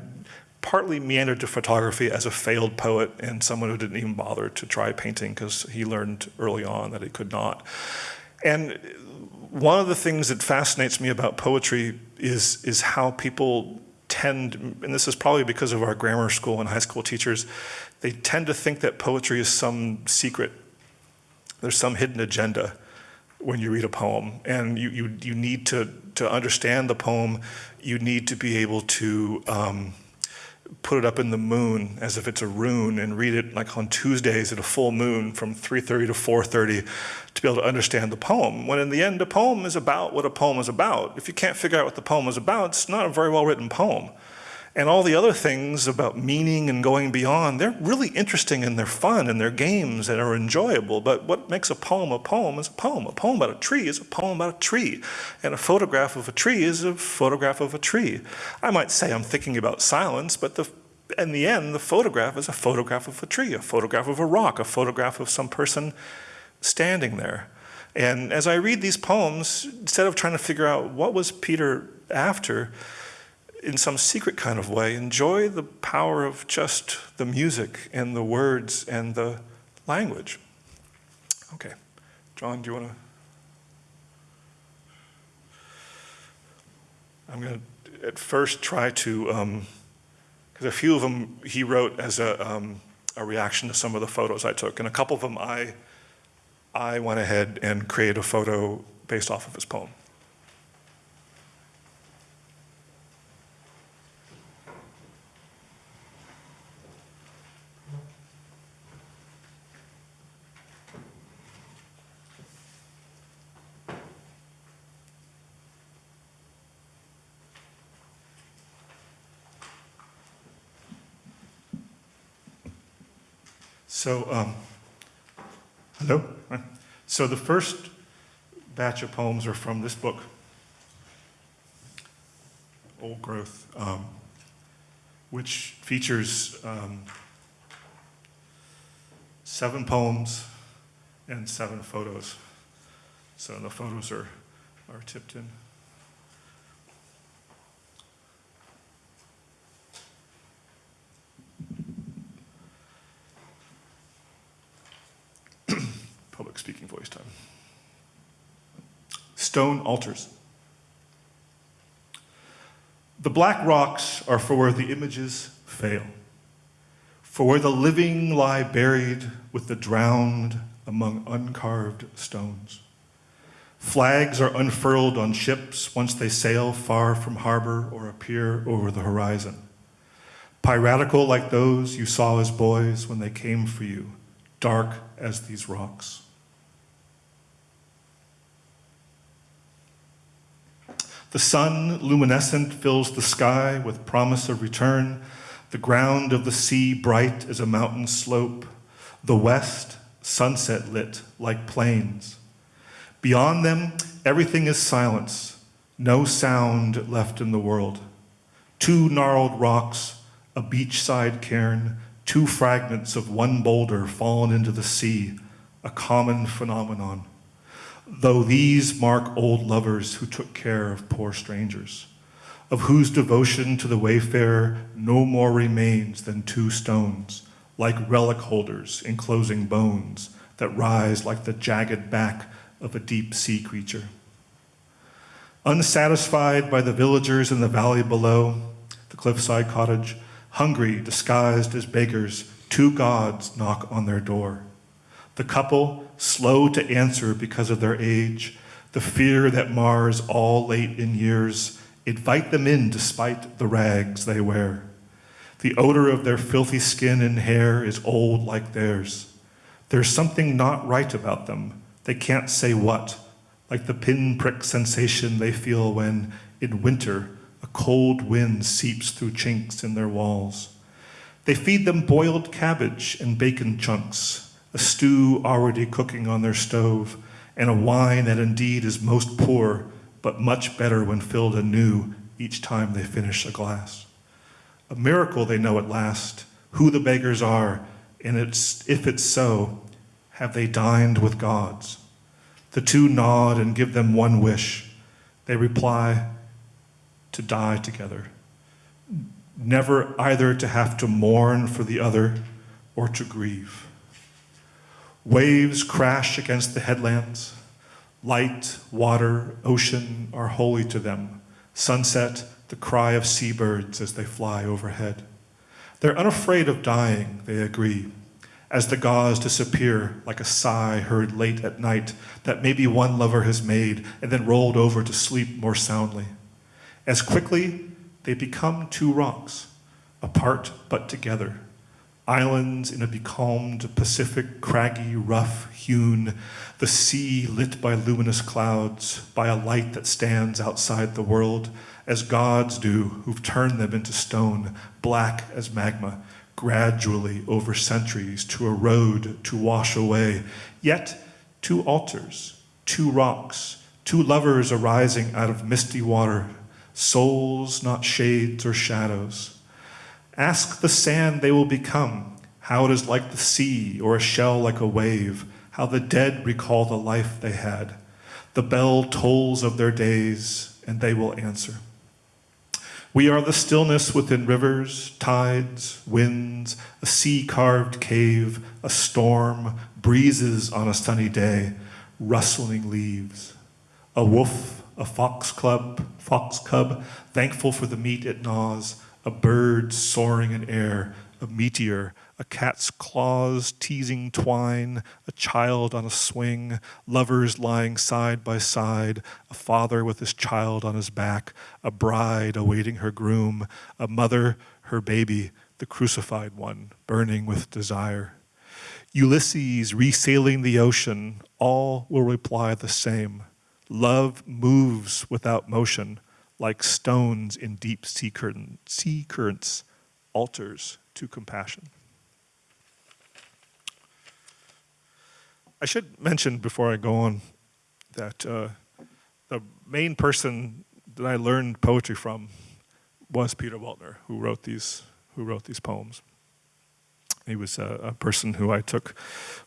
partly meandered to photography as a failed poet and someone who didn't even bother to try painting because he learned early on that he could not. And one of the things that fascinates me about poetry is, is how people tend, and this is probably because of our grammar school and high school teachers, they tend to think that poetry is some secret. There's some hidden agenda when you read a poem. And you, you, you need to, to understand the poem, you need to be able to um, put it up in the moon as if it's a rune and read it like on Tuesdays at a full moon from 3.30 to 4.30 to be able to understand the poem. When in the end, a poem is about what a poem is about. If you can't figure out what the poem is about, it's not a very well written poem. And all the other things about meaning and going beyond, they're really interesting and they're fun and they're games that are enjoyable. But what makes a poem a poem is a poem. A poem about a tree is a poem about a tree. And a photograph of a tree is a photograph of a tree. I might say I'm thinking about silence, but the, in the end, the photograph is a photograph of a tree, a photograph of a rock, a photograph of some person standing there. And as I read these poems, instead of trying to figure out what was Peter after, in some secret kind of way, enjoy the power of just the music and the words and the language. Okay. John, do you want to? I'm going to at first try to, because um, a few of them he wrote as a, um, a reaction to some of the photos I took, and a couple of them I, I went ahead and created a photo based off of his poem. So, um, hello? So the first batch of poems are from this book, Old Growth, um, which features um, seven poems and seven photos. So the photos are, are tipped in. Public speaking voice time. Stone altars. The black rocks are for where the images fail, for where the living lie buried with the drowned among uncarved stones. Flags are unfurled on ships once they sail far from harbor or appear over the horizon. Piratical like those you saw as boys when they came for you, dark as these rocks. The sun, luminescent, fills the sky with promise of return. The ground of the sea bright as a mountain slope. The west, sunset lit like plains. Beyond them, everything is silence, no sound left in the world. Two gnarled rocks, a beachside cairn, two fragments of one boulder fallen into the sea, a common phenomenon though these mark old lovers who took care of poor strangers, of whose devotion to the wayfarer no more remains than two stones, like relic holders enclosing bones that rise like the jagged back of a deep sea creature. Unsatisfied by the villagers in the valley below, the cliffside cottage, hungry, disguised as beggars, two gods knock on their door. The couple, slow to answer because of their age, the fear that mars all late in years, invite them in despite the rags they wear. The odor of their filthy skin and hair is old like theirs. There's something not right about them. They can't say what, like the pinprick sensation they feel when, in winter, a cold wind seeps through chinks in their walls. They feed them boiled cabbage and bacon chunks, a stew already cooking on their stove, and a wine that indeed is most poor, but much better when filled anew each time they finish a glass. A miracle they know at last, who the beggars are, and it's, if it's so, have they dined with gods? The two nod and give them one wish. They reply, to die together. Never either to have to mourn for the other or to grieve. Waves crash against the headlands. Light, water, ocean are holy to them. Sunset, the cry of seabirds as they fly overhead. They're unafraid of dying, they agree, as the gauze disappear like a sigh heard late at night that maybe one lover has made and then rolled over to sleep more soundly. As quickly, they become two rocks, apart but together, Islands in a becalmed Pacific, craggy, rough hewn, the sea lit by luminous clouds, by a light that stands outside the world, as gods do who've turned them into stone, black as magma, gradually over centuries to erode, to wash away. Yet two altars, two rocks, two lovers arising out of misty water, souls not shades or shadows, Ask the sand they will become, how it is like the sea or a shell like a wave, how the dead recall the life they had. The bell tolls of their days, and they will answer. We are the stillness within rivers, tides, winds, a sea carved cave, a storm, breezes on a sunny day, rustling leaves. A wolf, a fox club, fox cub, thankful for the meat it gnaws, a bird soaring in air, a meteor, a cat's claws teasing twine, a child on a swing, lovers lying side by side, a father with his child on his back, a bride awaiting her groom, a mother, her baby, the crucified one, burning with desire. Ulysses resailing the ocean, all will reply the same. Love moves without motion like stones in deep sea, curtain, sea currents, altars to compassion. I should mention before I go on that uh, the main person that I learned poetry from was Peter Weltner, who wrote these, who wrote these poems. He was a, a, person who I took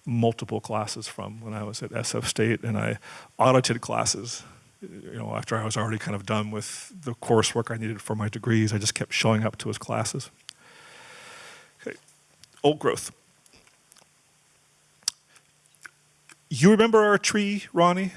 multiple classes from when I was at SF State, and I audited classes. You know, after I was already kind of done with the coursework I needed for my degrees, I just kept showing up to his classes. Okay, old growth. You remember our tree, Ronnie?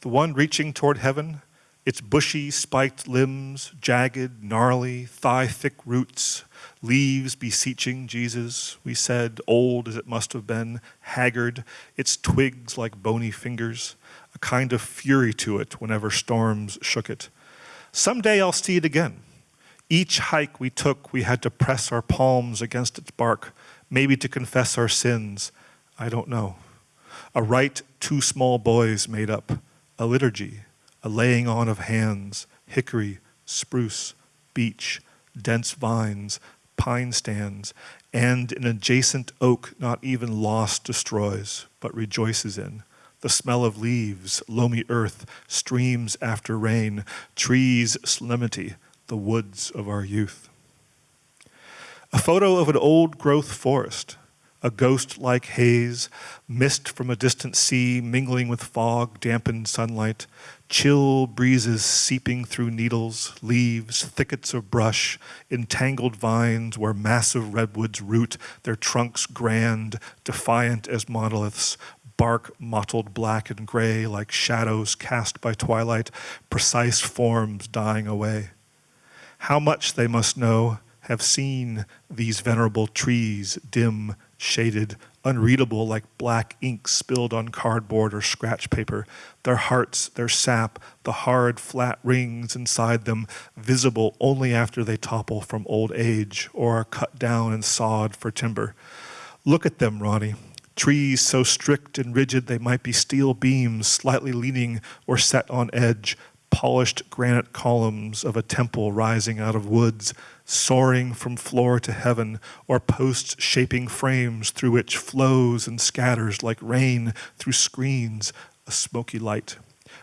The one reaching toward heaven? Its bushy, spiked limbs, jagged, gnarly, thigh-thick roots, leaves beseeching Jesus, we said, old as it must have been, haggard, its twigs like bony fingers, kind of fury to it whenever storms shook it. Someday I'll see it again. Each hike we took, we had to press our palms against its bark, maybe to confess our sins. I don't know. A rite two small boys made up, a liturgy, a laying on of hands, hickory, spruce, beech, dense vines, pine stands, and an adjacent oak not even lost destroys, but rejoices in. The smell of leaves, loamy earth, streams after rain, trees' solemnity, the woods of our youth. A photo of an old growth forest, a ghost-like haze, mist from a distant sea mingling with fog, dampened sunlight, chill breezes seeping through needles, leaves, thickets of brush, entangled vines where massive redwoods root, their trunks grand, defiant as monoliths, bark mottled black and gray like shadows cast by twilight, precise forms dying away. How much they must know, have seen these venerable trees dim shaded, unreadable like black ink spilled on cardboard or scratch paper, their hearts, their sap, the hard, flat rings inside them, visible only after they topple from old age or are cut down and sawed for timber. Look at them, Ronnie. Trees so strict and rigid they might be steel beams slightly leaning or set on edge, polished granite columns of a temple rising out of woods, soaring from floor to heaven, or posts shaping frames through which flows and scatters like rain through screens, a smoky light,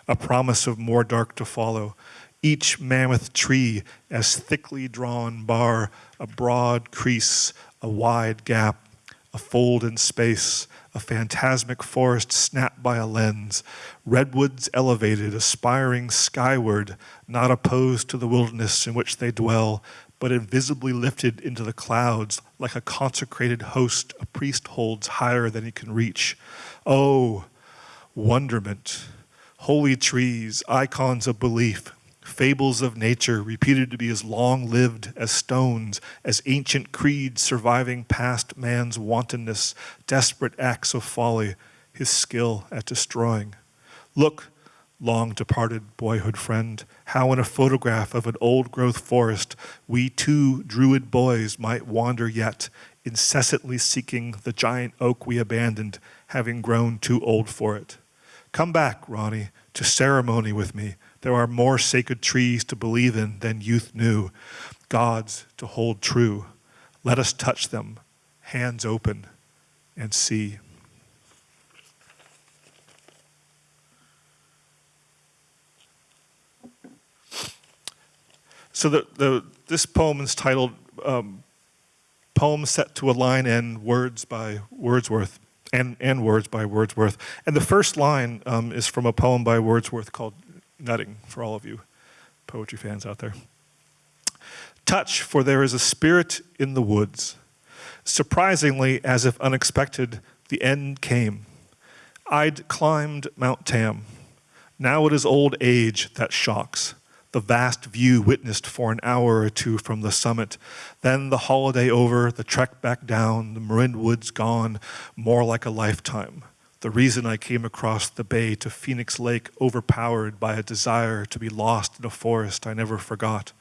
a promise of more dark to follow. Each mammoth tree as thickly drawn bar, a broad crease, a wide gap, a fold in space, a phantasmic forest snapped by a lens, redwoods elevated, aspiring skyward, not opposed to the wilderness in which they dwell, but invisibly lifted into the clouds like a consecrated host a priest holds higher than he can reach. Oh, wonderment, holy trees, icons of belief, fables of nature reputed to be as long-lived as stones, as ancient creeds surviving past man's wantonness, desperate acts of folly, his skill at destroying. Look, long departed boyhood friend, how in a photograph of an old growth forest, we two druid boys might wander yet, incessantly seeking the giant oak we abandoned, having grown too old for it. Come back, Ronnie, to ceremony with me, there are more sacred trees to believe in than youth knew, gods to hold true. Let us touch them, hands open, and see. So the, the, this poem is titled um, Poem Set to a Line and Words by Wordsworth, and, and Words by Wordsworth. And the first line um, is from a poem by Wordsworth called nutting for all of you poetry fans out there. Touch, for there is a spirit in the woods. Surprisingly, as if unexpected, the end came. I'd climbed Mount Tam. Now it is old age that shocks. The vast view witnessed for an hour or two from the summit. Then the holiday over, the trek back down, the Marin Woods gone, more like a lifetime the reason I came across the bay to Phoenix Lake overpowered by a desire to be lost in a forest I never forgot.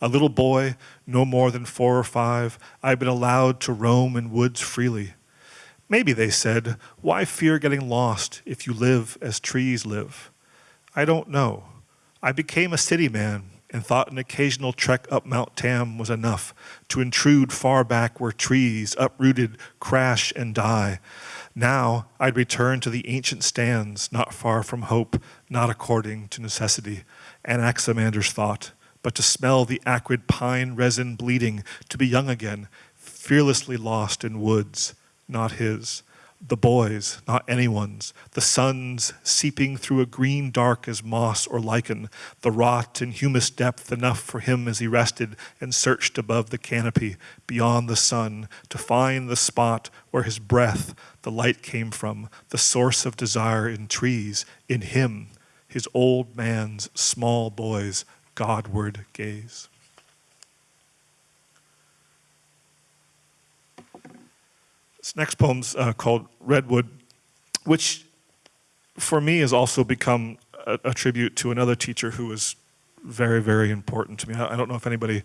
A little boy, no more than four or five, I'd been allowed to roam in woods freely. Maybe, they said, why fear getting lost if you live as trees live? I don't know. I became a city man and thought an occasional trek up Mount Tam was enough to intrude far back where trees, uprooted, crash and die. Now I'd return to the ancient stands, not far from hope, not according to necessity, Anaximander's thought, but to smell the acrid pine resin bleeding, to be young again, fearlessly lost in woods, not his. The boys, not anyone's. The suns seeping through a green dark as moss or lichen. The rot in humus depth enough for him as he rested and searched above the canopy, beyond the sun, to find the spot where his breath, the light came from, the source of desire in trees, in him, his old man's small boy's Godward gaze. This next poem's uh, called Redwood, which for me has also become a, a, tribute to another teacher who was very, very important to me. I, I, don't know if anybody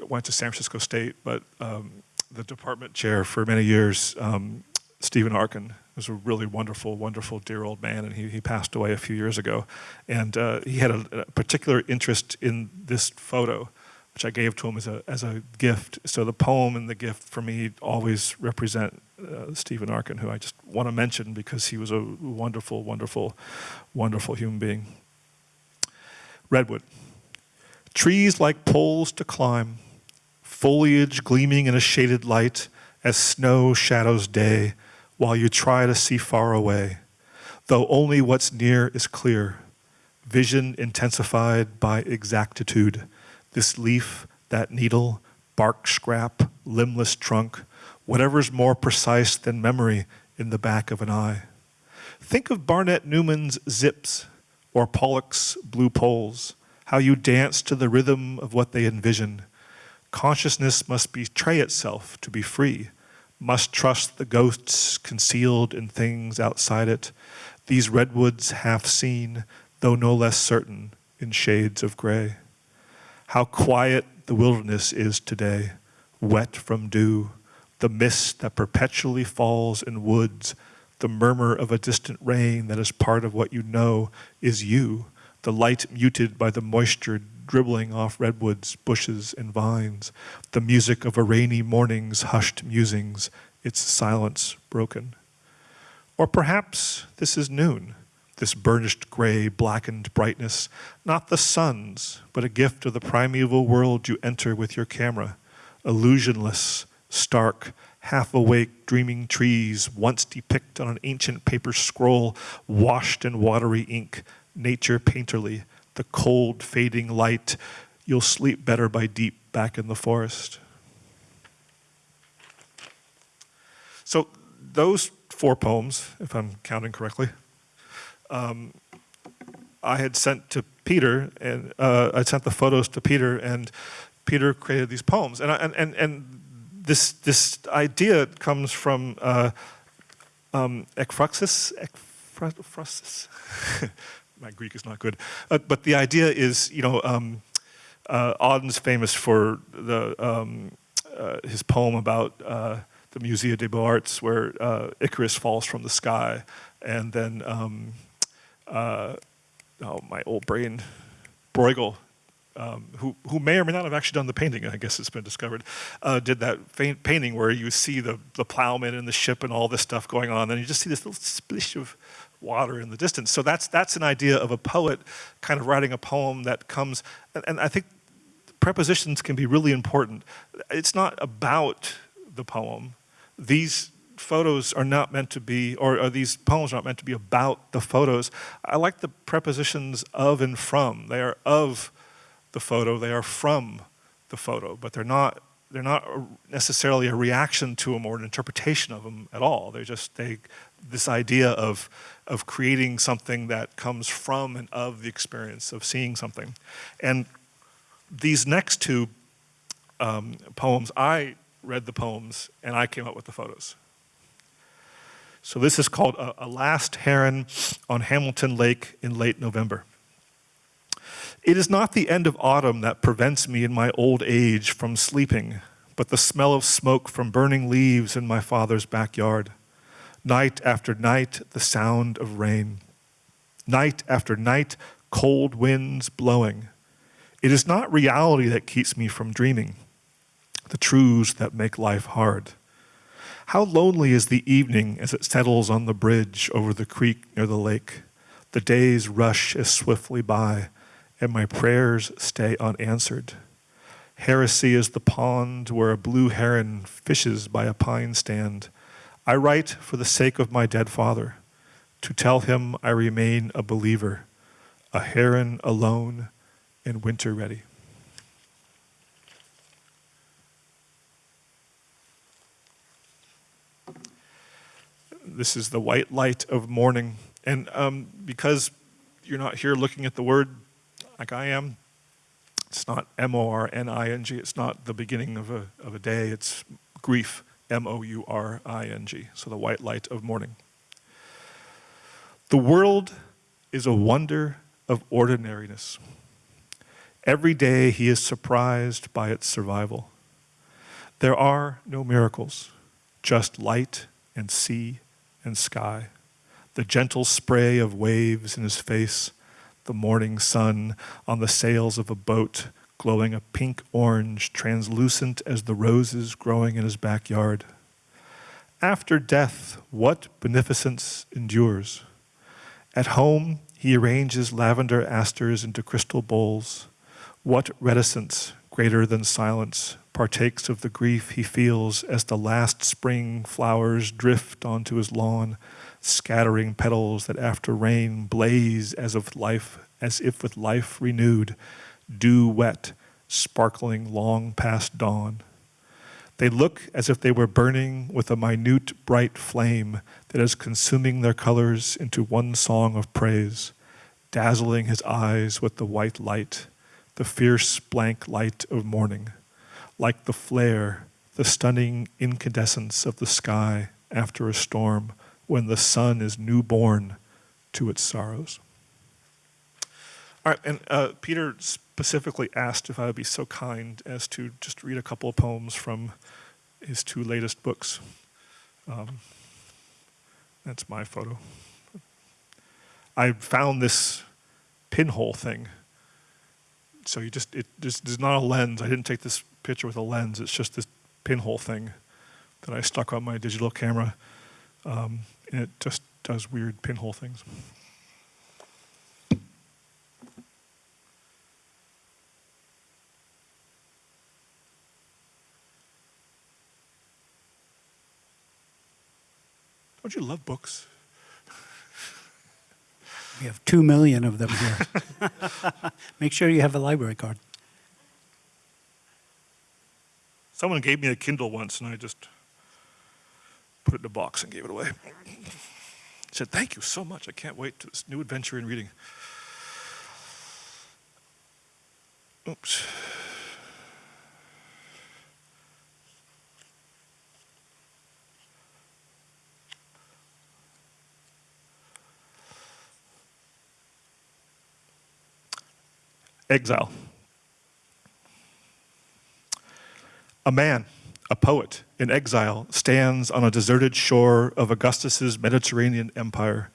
went to San Francisco State, but um, the department chair for many years, um, Stephen Arkin, was a really wonderful, wonderful, dear old man, and he, he passed away a few years ago. And uh, he had a, a particular interest in this photo which I gave to him as a, as a gift. So the poem and the gift for me always represent uh, Stephen Arkin, who I just want to mention because he was a wonderful, wonderful, wonderful human being. Redwood. Trees like poles to climb, foliage gleaming in a shaded light as snow shadows day while you try to see far away, though only what's near is clear, vision intensified by exactitude this leaf, that needle, bark scrap, limbless trunk, whatever's more precise than memory in the back of an eye. Think of Barnett Newman's zips or Pollock's blue poles, how you dance to the rhythm of what they envision. Consciousness must betray itself to be free, must trust the ghosts concealed in things outside it, these redwoods half seen, though no less certain, in shades of gray. How quiet the wilderness is today, wet from dew, the mist that perpetually falls in woods, the murmur of a distant rain that is part of what you know is you, the light muted by the moisture dribbling off redwoods, bushes, and vines, the music of a rainy morning's hushed musings, its silence broken. Or perhaps this is noon, this burnished gray, blackened brightness, not the sun's, but a gift of the primeval world you enter with your camera, illusionless, stark, half awake, dreaming trees, once depicted on an ancient paper scroll, washed in watery ink, nature painterly, the cold, fading light. You'll sleep better by deep back in the forest. So, those four poems, if I'm counting correctly, um, I had sent to Peter, and uh, I sent the photos to Peter, and Peter created these poems. And, I, and, and, and this, this idea comes from uh, um. My Greek is not good. Uh, but the idea is, you know, um, uh, Auden's famous for the, um, uh, his poem about uh, the Musée des Beaux-Arts, where uh, Icarus falls from the sky, and then um, uh, oh, my old brain, Bruegel, um, who, who may or may not have actually done the painting, I guess it's been discovered, uh, did that painting where you see the, the plowman and the ship and all this stuff going on, and you just see this little splish of water in the distance. So that's, that's an idea of a poet kind of writing a poem that comes, and, and I think prepositions can be really important. It's not about the poem. These photos are not meant to be, or, these poems are not meant to be about the photos. I like the prepositions of and from. They are of the photo, they are from the photo, but they're not, they're not necessarily a reaction to them or an interpretation of them at all. They're just, they, this idea of, of creating something that comes from and of the experience of seeing something. And these next two um, poems, I read the poems and I came up with the photos. So this is called a, a Last Heron on Hamilton Lake in late November. It is not the end of autumn that prevents me in my old age from sleeping, but the smell of smoke from burning leaves in my father's backyard. Night after night, the sound of rain. Night after night, cold winds blowing. It is not reality that keeps me from dreaming, the truths that make life hard. How lonely is the evening as it settles on the bridge over the creek near the lake. The days rush as swiftly by, and my prayers stay unanswered. Heresy is the pond where a blue heron fishes by a pine stand. I write for the sake of my dead father, to tell him I remain a believer, a heron alone and winter ready. This is the white light of morning. And um, because you're not here looking at the word like I am, it's not M O R N I N G. It's not the beginning of a, of a day. It's grief, M O U R I N G. So the white light of morning. The world is a wonder of ordinariness. Every day he is surprised by its survival. There are no miracles, just light and sea and sky, the gentle spray of waves in his face, the morning sun on the sails of a boat glowing a pink orange, translucent as the roses growing in his backyard. After death, what beneficence endures? At home, he arranges lavender asters into crystal bowls. What reticence, greater than silence, partakes of the grief he feels as the last spring flowers drift onto his lawn, scattering petals that after rain blaze as of life, as if with life renewed, dew wet, sparkling long past dawn. They look as if they were burning with a minute bright flame that is consuming their colors into one song of praise, dazzling his eyes with the white light, the fierce blank light of morning like the flare, the stunning incandescence of the sky after a storm when the sun is newborn to its sorrows. All right, and uh, Peter specifically asked if I would be so kind as to just read a couple of poems from his two latest books. Um, that's my photo. I found this pinhole thing. So you just, it there's not a lens. I didn't take this picture with a lens. It's just this pinhole thing that I stuck on my digital camera. Um, and it just does weird pinhole things. Don't you love books? We have two million of them here. Make sure you have a library card. Someone gave me a Kindle once, and I just put it in a box and gave it away. said, Thank you so much. I can't wait to this new adventure in reading. Oops. Exile. A man, a poet in exile, stands on a deserted shore of Augustus's Mediterranean empire.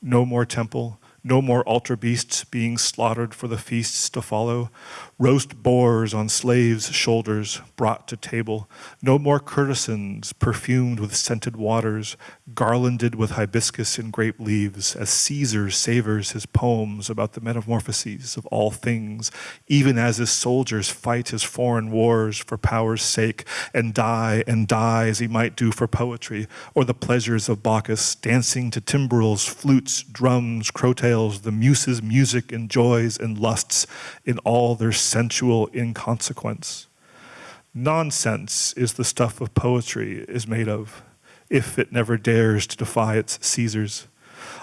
No more temple, no more altar beasts being slaughtered for the feasts to follow. Roast boars on slaves' shoulders brought to table. No more courtesans perfumed with scented waters, garlanded with hibiscus and grape leaves, as Caesar savors his poems about the metamorphoses of all things, even as his soldiers fight his foreign wars for power's sake and die and die as he might do for poetry or the pleasures of Bacchus, dancing to timbrels, flutes, drums, crotales the muses' music and joys and lusts in all their sensual inconsequence. Nonsense is the stuff of poetry is made of, if it never dares to defy its Caesars.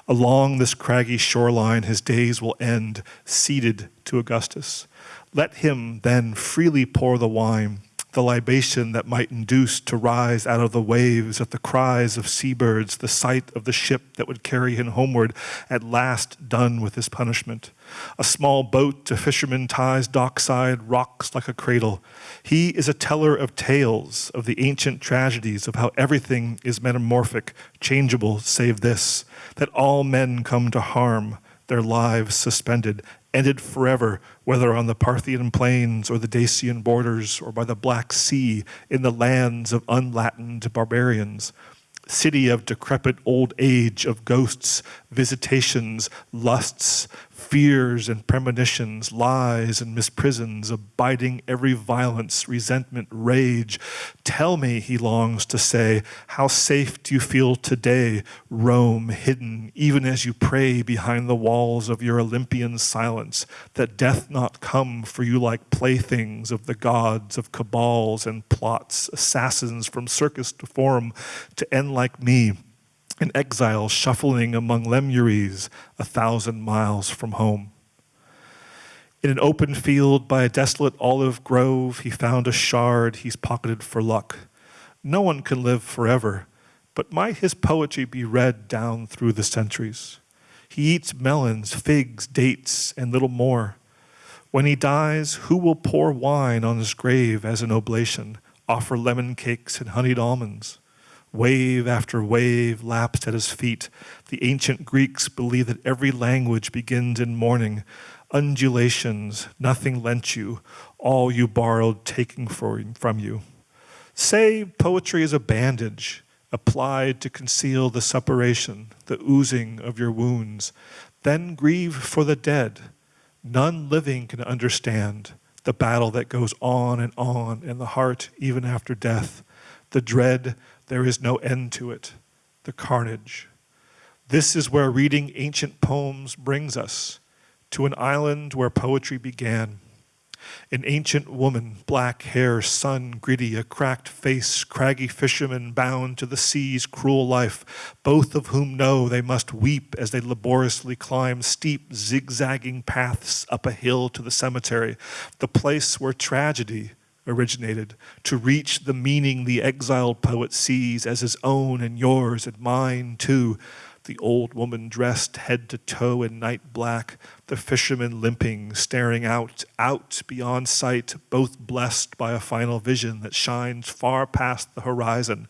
Along this craggy shoreline his days will end, ceded to Augustus. Let him then freely pour the wine, the libation that might induce to rise out of the waves at the cries of seabirds, the sight of the ship that would carry him homeward, at last done with his punishment. A small boat a fisherman ties dockside rocks like a cradle. He is a teller of tales of the ancient tragedies of how everything is metamorphic, changeable, save this, that all men come to harm, their lives suspended, ended forever, whether on the Parthian plains or the Dacian borders or by the Black Sea in the lands of unlatined barbarians. City of decrepit old age, of ghosts, visitations, lusts, fears and premonitions, lies and misprisons, abiding every violence, resentment, rage. Tell me, he longs to say, how safe do you feel today, Rome hidden, even as you pray behind the walls of your Olympian silence, that death not come for you like playthings of the gods of cabals and plots, assassins from circus to forum, to end like me an exile shuffling among Lemuries a thousand miles from home. In an open field by a desolate olive grove, he found a shard he's pocketed for luck. No one can live forever, but might his poetry be read down through the centuries? He eats melons, figs, dates, and little more. When he dies, who will pour wine on his grave as an oblation, offer lemon cakes and honeyed almonds? Wave after wave lapsed at his feet. The ancient Greeks believed that every language begins in mourning. Undulations, nothing lent you, all you borrowed taking from you. Say poetry is a bandage applied to conceal the suppuration, the oozing of your wounds. Then grieve for the dead. None living can understand the battle that goes on and on in the heart even after death, the dread there is no end to it, the carnage. This is where reading ancient poems brings us, to an island where poetry began. An ancient woman, black hair, sun gritty, a cracked face, craggy fisherman bound to the sea's cruel life, both of whom know they must weep as they laboriously climb steep, zigzagging paths up a hill to the cemetery, the place where tragedy, originated, to reach the meaning the exiled poet sees as his own and yours and mine too. The old woman dressed head to toe in night black, the fisherman limping, staring out, out beyond sight, both blessed by a final vision that shines far past the horizon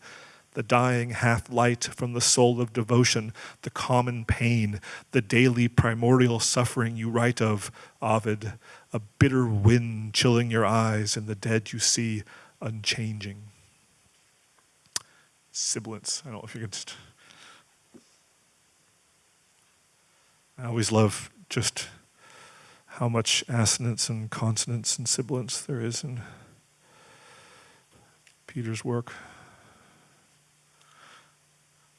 the dying half light from the soul of devotion, the common pain, the daily primordial suffering you write of, Ovid, a bitter wind chilling your eyes and the dead you see unchanging. Sibilance. I don't know if you can just. I always love just how much assonance and consonance and sibilance there is in Peter's work.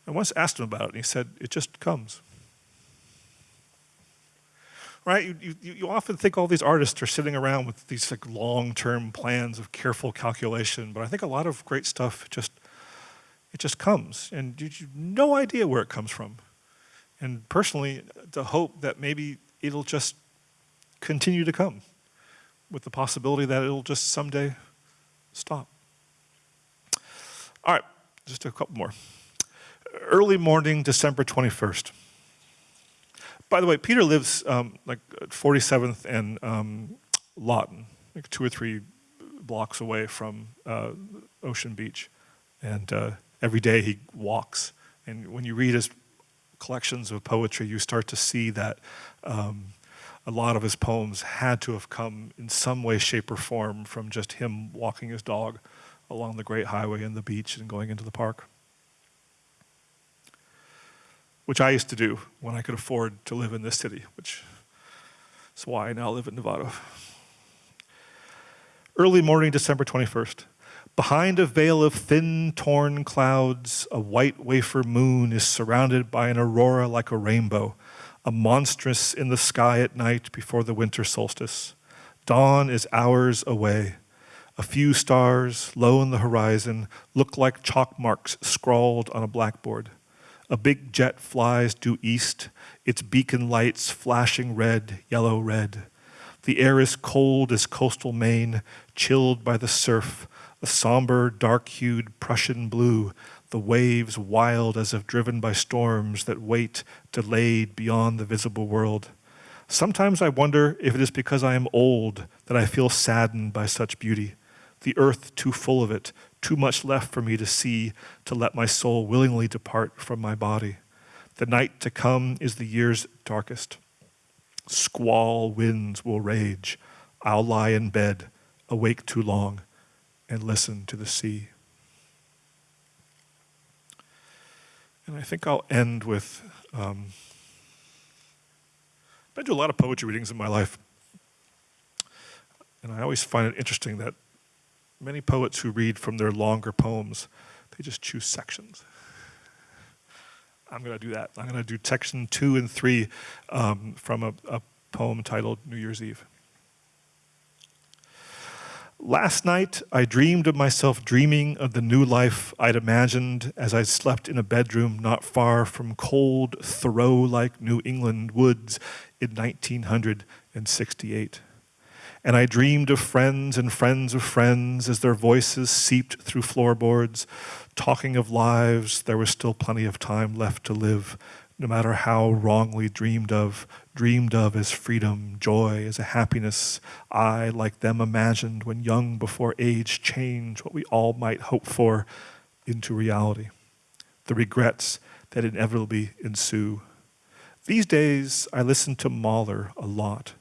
I once asked him about it, and he said, It just comes right? You, you, you often think all these artists are sitting around with these like long-term plans of careful calculation, but I think a lot of great stuff just, it just comes, and you, you no idea where it comes from. And personally, the hope that maybe it'll just continue to come with the possibility that it'll just someday stop. All right, just a couple more. Early morning, December 21st. By the way, Peter lives um, like 47th and um, Lawton, like two or three blocks away from uh, Ocean Beach. And uh, every day he walks. And when you read his collections of poetry, you start to see that um, a lot of his poems had to have come in some way, shape, or form from just him walking his dog along the great highway and the beach and going into the park which I used to do when I could afford to live in this city, which is why I now live in Nevada. Early morning, December 21st. Behind a veil of thin, torn clouds, a white wafer moon is surrounded by an aurora like a rainbow, a monstrous in the sky at night before the winter solstice. Dawn is hours away. A few stars, low in the horizon, look like chalk marks scrawled on a blackboard. A big jet flies due east, its beacon lights flashing red, yellow red. The air is cold as coastal Maine, chilled by the surf, a somber, dark hued Prussian blue, the waves wild as if driven by storms that wait, delayed beyond the visible world. Sometimes I wonder if it is because I am old that I feel saddened by such beauty, the earth too full of it, too much left for me to see to let my soul willingly depart from my body. The night to come is the year's darkest. Squall winds will rage. I'll lie in bed, awake too long, and listen to the sea. And I think I'll end with um, I've been to a lot of poetry readings in my life. And I always find it interesting that many poets who read from their longer poems, they just choose sections. I'm going to do that. I'm going to do section two and three um, from a, a poem titled New Year's Eve. Last night, I dreamed of myself dreaming of the new life I'd imagined as I slept in a bedroom not far from cold, Thoreau like New England woods in 1968. And I dreamed of friends and friends of friends as their voices seeped through floorboards, talking of lives there was still plenty of time left to live, no matter how wrongly dreamed of, dreamed of as freedom, joy, as a happiness I, like them, imagined when young before age change what we all might hope for into reality. The regrets that inevitably ensue. These days, I listen to Mahler a lot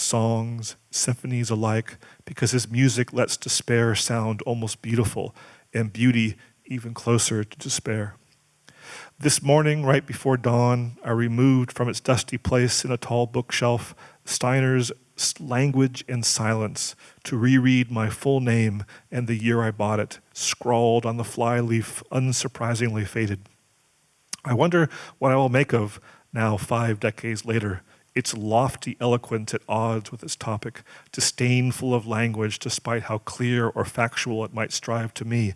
songs, symphonies alike, because his music lets despair sound almost beautiful and beauty even closer to despair. This morning, right before dawn, I removed from its dusty place in a tall bookshelf Steiner's Language and Silence to reread my full name and the year I bought it, scrawled on the flyleaf, unsurprisingly faded. I wonder what I will make of, now five decades later, its lofty eloquence at odds with its topic, disdainful of language despite how clear or factual it might strive to me,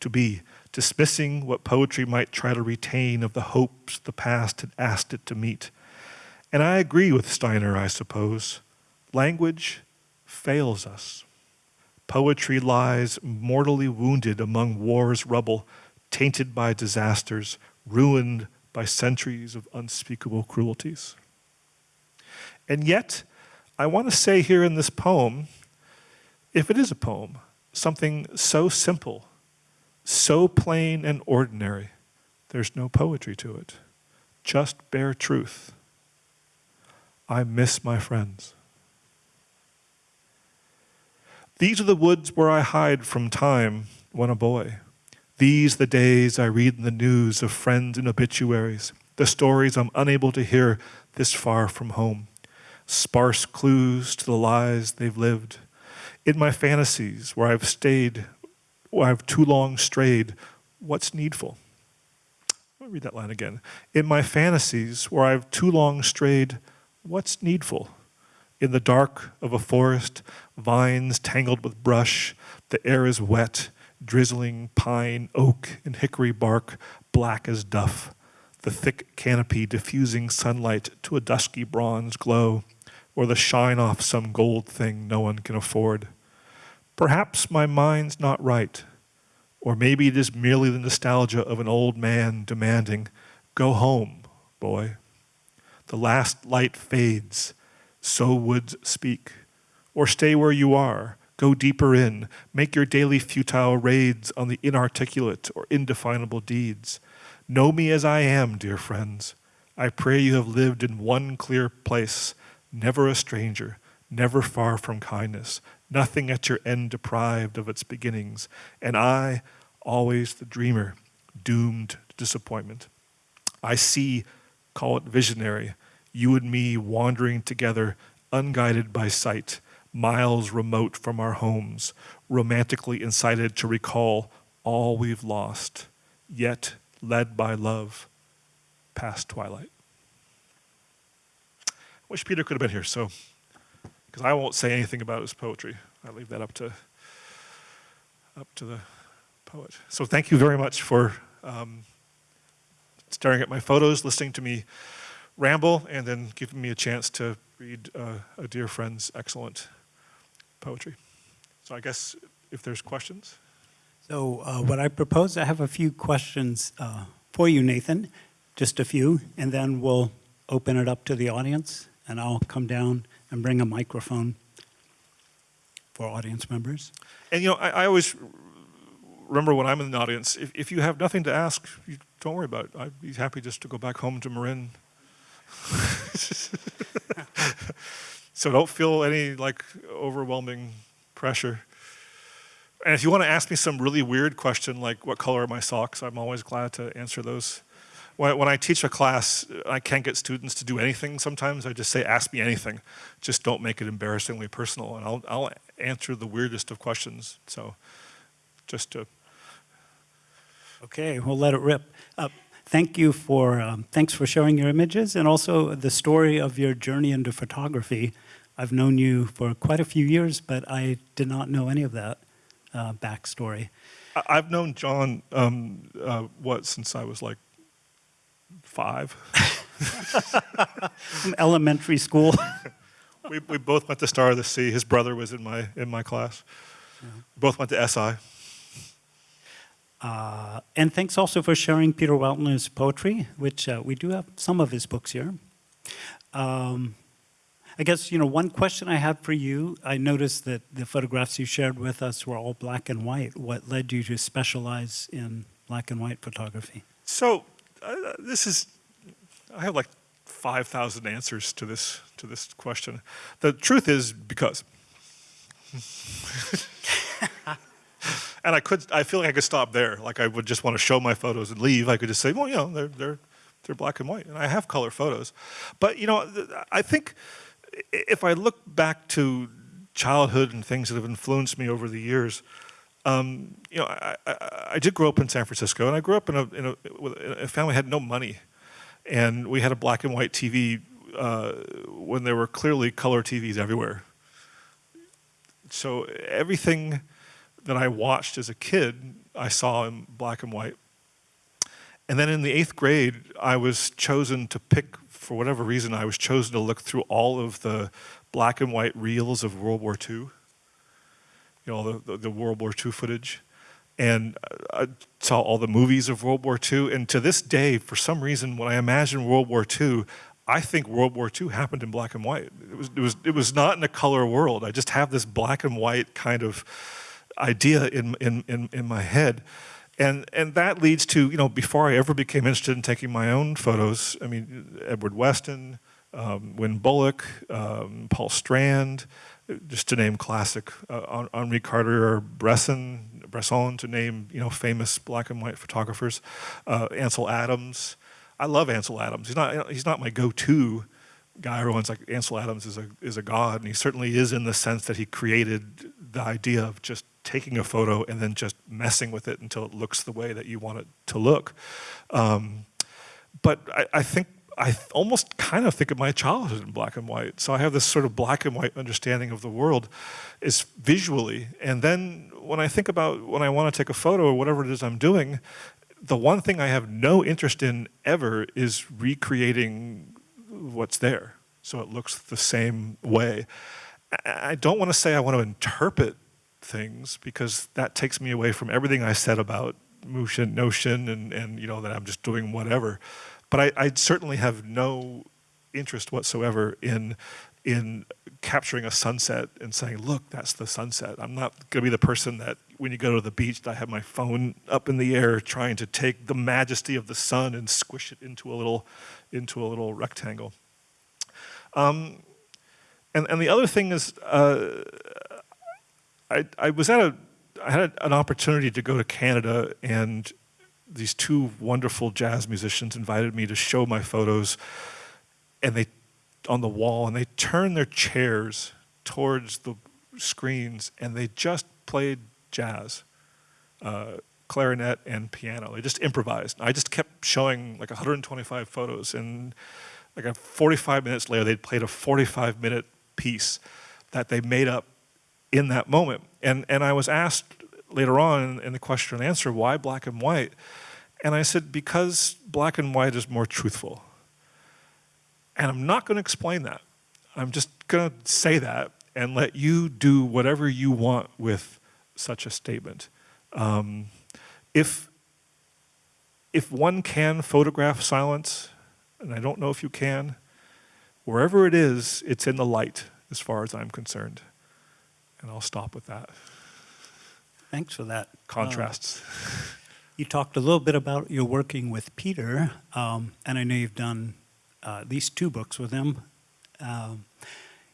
to be, dismissing what poetry might try to retain of the hopes the past had asked it to meet. And I agree with Steiner, I suppose. Language fails us. Poetry lies mortally wounded among war's rubble, tainted by disasters, ruined by centuries of unspeakable cruelties. And yet, I want to say here in this poem, if it is a poem, something so simple, so plain and ordinary, there's no poetry to it, just bare truth. I miss my friends. These are the woods where I hide from time when a boy. These the days I read in the news of friends and obituaries, the stories I'm unable to hear this far from home sparse clues to the lies they've lived. In my fantasies, where I've stayed, where I've too long strayed, what's needful? Let me read that line again. In my fantasies, where I've too long strayed, what's needful? In the dark of a forest, vines tangled with brush, the air is wet, drizzling pine, oak, and hickory bark, black as duff, the thick canopy diffusing sunlight to a dusky bronze glow or the shine off some gold thing no one can afford. Perhaps my mind's not right, or maybe it is merely the nostalgia of an old man demanding, Go home, boy. The last light fades, so woods speak. Or stay where you are, go deeper in, make your daily futile raids on the inarticulate or indefinable deeds. Know me as I am, dear friends. I pray you have lived in one clear place never a stranger, never far from kindness, nothing at your end deprived of its beginnings, and I, always the dreamer, doomed to disappointment. I see, call it visionary, you and me wandering together, unguided by sight, miles remote from our homes, romantically incited to recall all we've lost, yet led by love past twilight. Wish Peter could have been here, so, because I won't say anything about his poetry. I leave that up to, up to the poet. So thank you very much for um, staring at my photos, listening to me ramble, and then giving me a chance to read uh, a dear friend's excellent poetry. So I guess if there's questions. So uh, what I propose, I have a few questions uh, for you, Nathan, just a few, and then we'll open it up to the audience and I'll come down and bring a microphone for audience members. And you know, I, I always remember when I'm in the audience, if, if you have nothing to ask, you, don't worry about it. I'd be happy just to go back home to Marin. so don't feel any like overwhelming pressure. And if you want to ask me some really weird question like what color are my socks, I'm always glad to answer those. When, when I teach a class, I can't get students to do anything sometimes. I just say, ask me anything. Just don't make it embarrassingly personal, and I'll, I'll answer the weirdest of questions. So just to, Okay, we'll let it rip. Uh, Thank you for, um, thanks for sharing your images and also the story of your journey into photography. I've known you for quite a few years, but I did not know any of that uh, backstory. I've known John, um, uh, what, since I was like five? From elementary school. we, we both went to Star of the Sea. His brother was in my, in my class. Both went to SI. Uh, and thanks also for sharing Peter Weltner's poetry, which uh, we do have some of his books here. Um, I guess, you know, one question I had for you, I noticed that the photographs you shared with us were all black and white. What led you to specialize in black and white photography? So uh, this is, I have like 5,000 answers to this, to this question. The truth is because. and I could, I feel like I could stop there. Like I would just want to show my photos and leave. I could just say, well, you know, they're, they're, they're black and white. And I have color photos. But, you know, I think if I look back to childhood and things that have influenced me over the years, um, you know, I, I, I did grow up in San Francisco, and I grew up in a, in a, a family that had no money, and we had a black and white TV uh, when there were clearly color TVs everywhere. So everything that I watched as a kid, I saw in black and white. And then in the eighth grade, I was chosen to pick, for whatever reason, I was chosen to look through all of the black and white reels of World War II you know, the, the, World War II footage. And I saw all the movies of World War II. And to this day, for some reason, when I imagine World War II, I think World War II happened in black and white. It was, it was, it was not in a color world. I just have this black and white kind of idea in, in, in, in my head. And, and that leads to, you know, before I ever became interested in taking my own photos, I mean, Edward Weston, um, Wynn Bullock, um, Paul Strand, just to name classic, uh, Henri Cartier Bresson, Bresson, to name you know famous black and white photographers, uh, Ansel Adams. I love Ansel Adams. He's not he's not my go-to guy. Everyone's like Ansel Adams is a is a god, and he certainly is in the sense that he created the idea of just taking a photo and then just messing with it until it looks the way that you want it to look. Um, but I, I think I almost kind of think of my childhood in black and white. So I have this sort of black and white understanding of the world is visually. And then when I think about when I want to take a photo or whatever it is I'm doing, the one thing I have no interest in ever is recreating what's there. So it looks the same way. I don't want to say I want to interpret things because that takes me away from everything I said about Mushin no shin, and, and you know that I'm just doing whatever. But I, I certainly have no interest whatsoever in in capturing a sunset and saying, "Look, that's the sunset." I'm not going to be the person that, when you go to the beach, I have my phone up in the air trying to take the majesty of the sun and squish it into a little into a little rectangle. Um, and and the other thing is, uh, I I was at a I had an opportunity to go to Canada and these two wonderful jazz musicians invited me to show my photos and they on the wall and they turned their chairs towards the screens and they just played jazz uh, clarinet and piano. They just improvised. I just kept showing like 125 photos and like a 45 minutes later they'd played a 45 minute piece that they made up in that moment. And and i was asked later on in the question and answer why black and white and I said, because black and white is more truthful. And I'm not going to explain that. I'm just going to say that and let you do whatever you want with such a statement. Um, if, if one can photograph silence, and I don't know if you can, wherever it is, it's in the light as far as I'm concerned. And I'll stop with that. Thanks for that. Contrasts. Uh, you talked a little bit about your working with Peter, um, and I know you've done uh, at least two books with him. Um,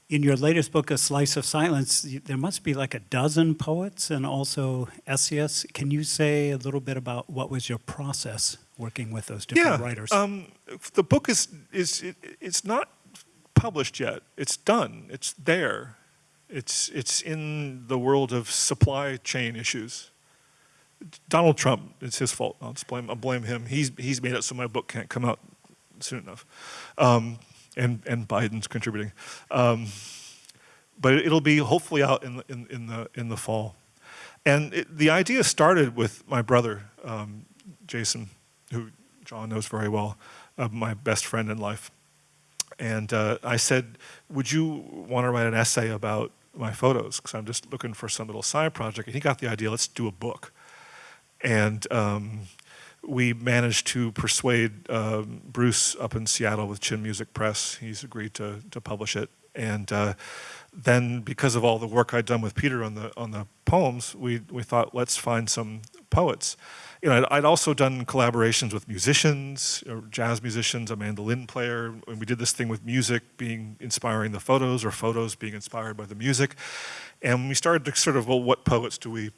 in your latest book, A Slice of Silence, there must be like a dozen poets and also essayists. Can you say a little bit about what was your process working with those different yeah, writers. Um, the book is is it, it's not published yet. It's done. It's there. It's it's in the world of supply chain issues. Donald Trump, it's his fault. I'll blame, I'll blame him. He's, he's made it so my book can't come out soon enough. Um, and, and Biden's contributing. Um, but it'll be hopefully out in the, in, in the, in the fall. And it, the idea started with my brother, um, Jason, who John knows very well, uh, my best friend in life. And uh, I said, would you want to write an essay about my photos? Because I'm just looking for some little side project. And he got the idea, let's do a book. And um, we managed to persuade um, Bruce up in Seattle with Chin Music Press. He's agreed to, to publish it. And uh, then because of all the work I'd done with Peter on the, on the poems, we, we thought, let's find some poets. You know, I'd, I'd also done collaborations with musicians, jazz musicians, a mandolin player, and we did this thing with music being inspiring the photos, or photos being inspired by the music. And we started to sort of, well, what poets do we,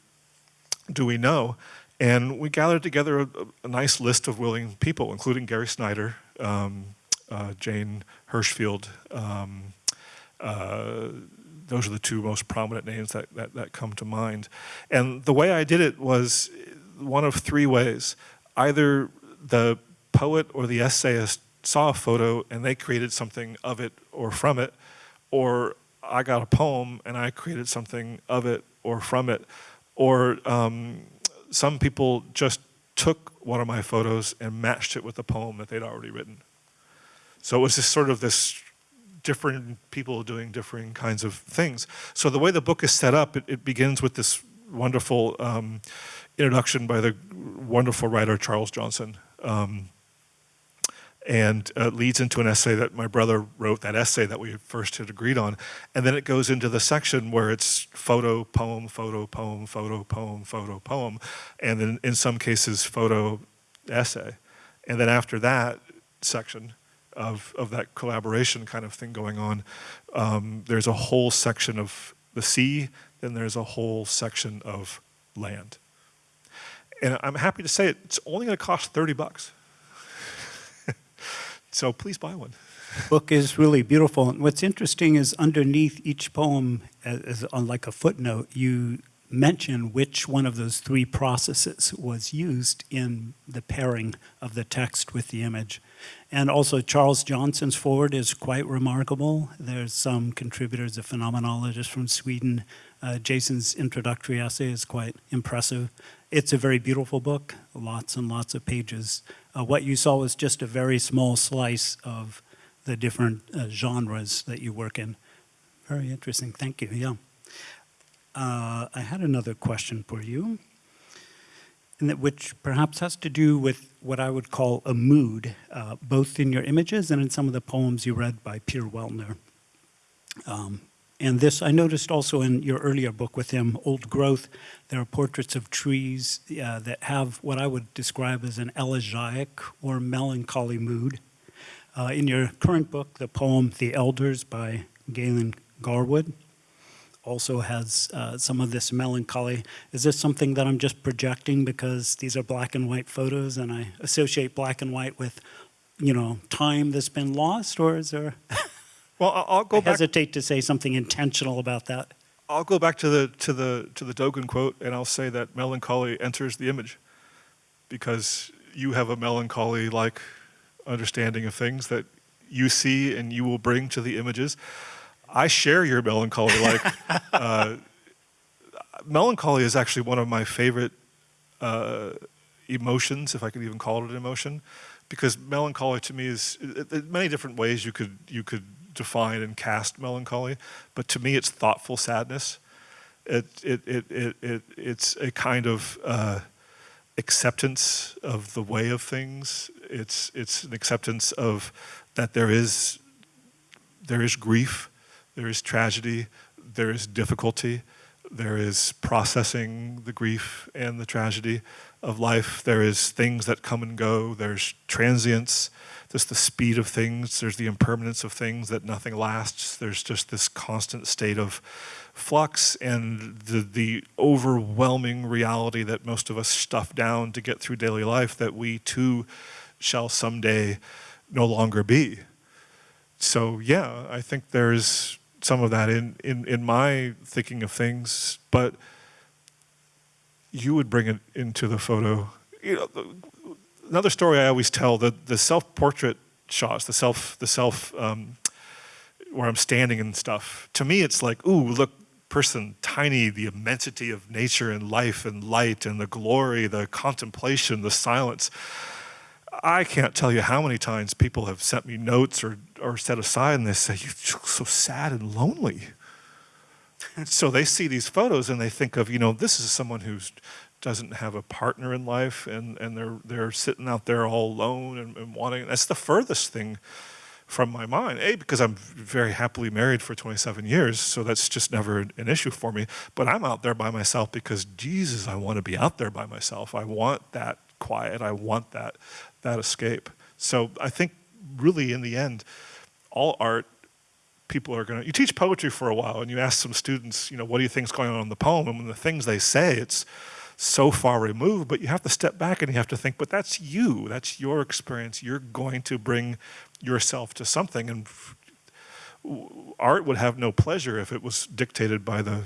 do we know? And we gathered together a, a nice list of willing people, including Gary Snyder, um, uh, Jane Hirshfield. Um, uh, those are the two most prominent names that, that, that come to mind. And the way I did it was one of three ways. Either the poet or the essayist saw a photo and they created something of it or from it, or I got a poem and I created something of it or from it, or um, some people just took one of my photos and matched it with a poem that they'd already written. So it was just sort of this different people doing different kinds of things. So the way the book is set up, it, it begins with this wonderful um, introduction by the wonderful writer Charles Johnson. Um, and uh, leads into an essay that my brother wrote, that essay that we first had agreed on. And then it goes into the section where it's photo, poem, photo, poem, photo, poem, photo, poem, and then in some cases, photo, essay. And then after that section of, of that collaboration kind of thing going on, um, there's a whole section of the sea, then there's a whole section of land. And I'm happy to say it, it's only gonna cost 30 bucks. So please buy one. book is really beautiful. And what's interesting is underneath each poem, as, on like a footnote, you mention which one of those three processes was used in the pairing of the text with the image. And also Charles Johnson's forward is quite remarkable. There's some contributors, a phenomenologist from Sweden. Uh, Jason's introductory essay is quite impressive. It's a very beautiful book, lots and lots of pages. Uh, what you saw was just a very small slice of the different uh, genres that you work in. Very interesting, thank you, yeah. Uh, I had another question for you, and that which perhaps has to do with what I would call a mood, uh, both in your images and in some of the poems you read by Peter Weltner. Um, and this I noticed also in your earlier book with him, Old Growth. There are portraits of trees uh, that have what I would describe as an elegiac or melancholy mood. Uh, in your current book, the poem The Elders by Galen Garwood also has uh, some of this melancholy. Is this something that I'm just projecting because these are black and white photos and I associate black and white with, you know, time that's been lost or is there? Well, I'll, go I back. hesitate to say something intentional about that. I'll go back to the to the to the Dogen quote, and I'll say that melancholy enters the image, because you have a melancholy-like understanding of things that you see and you will bring to the images. I share your melancholy-like. uh, melancholy is actually one of my favorite uh, emotions, if I could even call it an emotion, because melancholy to me is it, it, many different ways you could you could define and cast melancholy, but to me it's thoughtful sadness. It, it, it, it, it, it's a kind of uh, acceptance of the way of things. It's, it's an acceptance of that there is, there is grief, there is tragedy, there is difficulty, There is processing the grief and the tragedy of life. There is things that come and go. There's transience. There's the speed of things. There's the impermanence of things that nothing lasts. There's just this constant state of flux and the, the overwhelming reality that most of us stuff down to get through daily life that we too shall someday no longer be. So yeah, I think there's some of that in, in, in my thinking of things, but you would bring it into the photo. You know, another story I always tell, the, the self-portrait shots, the self, the self, um, where I'm standing and stuff, to me it's like, ooh, look, person, tiny, the immensity of nature and life and light and the glory, the contemplation, the silence. I can't tell you how many times people have sent me notes or, or set aside and they say, you look so sad and lonely. so they see these photos and they think of, you know, this is someone who doesn't have a partner in life and, and they're, they're sitting out there all alone and, and wanting, that's the furthest thing from my mind. A, because I'm very happily married for 27 years, so that's just never an issue for me. But I'm out there by myself because, Jesus, I want to be out there by myself. I want that quiet. I want that, that escape. So I think really in the end, all art, people are going to, you teach poetry for a while and you ask some students, you know, what do you think is going on in the poem? And when the things they say, it's so far removed, but you have to step back and you have to think, but that's you, that's your experience. You're going to bring yourself to something and art would have no pleasure if it was dictated by the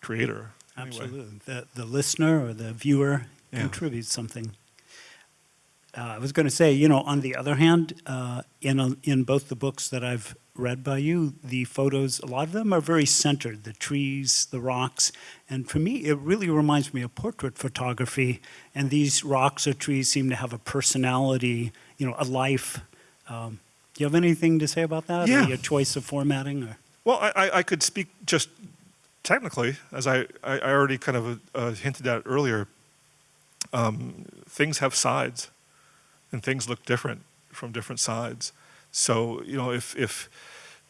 creator. Anyway. Absolutely. The, the listener or the viewer Yeah. contributes something. Uh, I was going to say, you know, on the other hand, uh, in, a, in both the books that I've read by you, the photos, a lot of them are very centered, the trees, the rocks. And for me, it really reminds me of portrait photography. And these rocks or trees seem to have a personality, you know, a life. Um, do you have anything to say about that? Yeah. Or your choice of formatting? Or? Well, I, I- I could speak just technically, as I, I I already kind of uh, hinted at earlier. Um, things have sides, and things look different from different sides. So you know, if if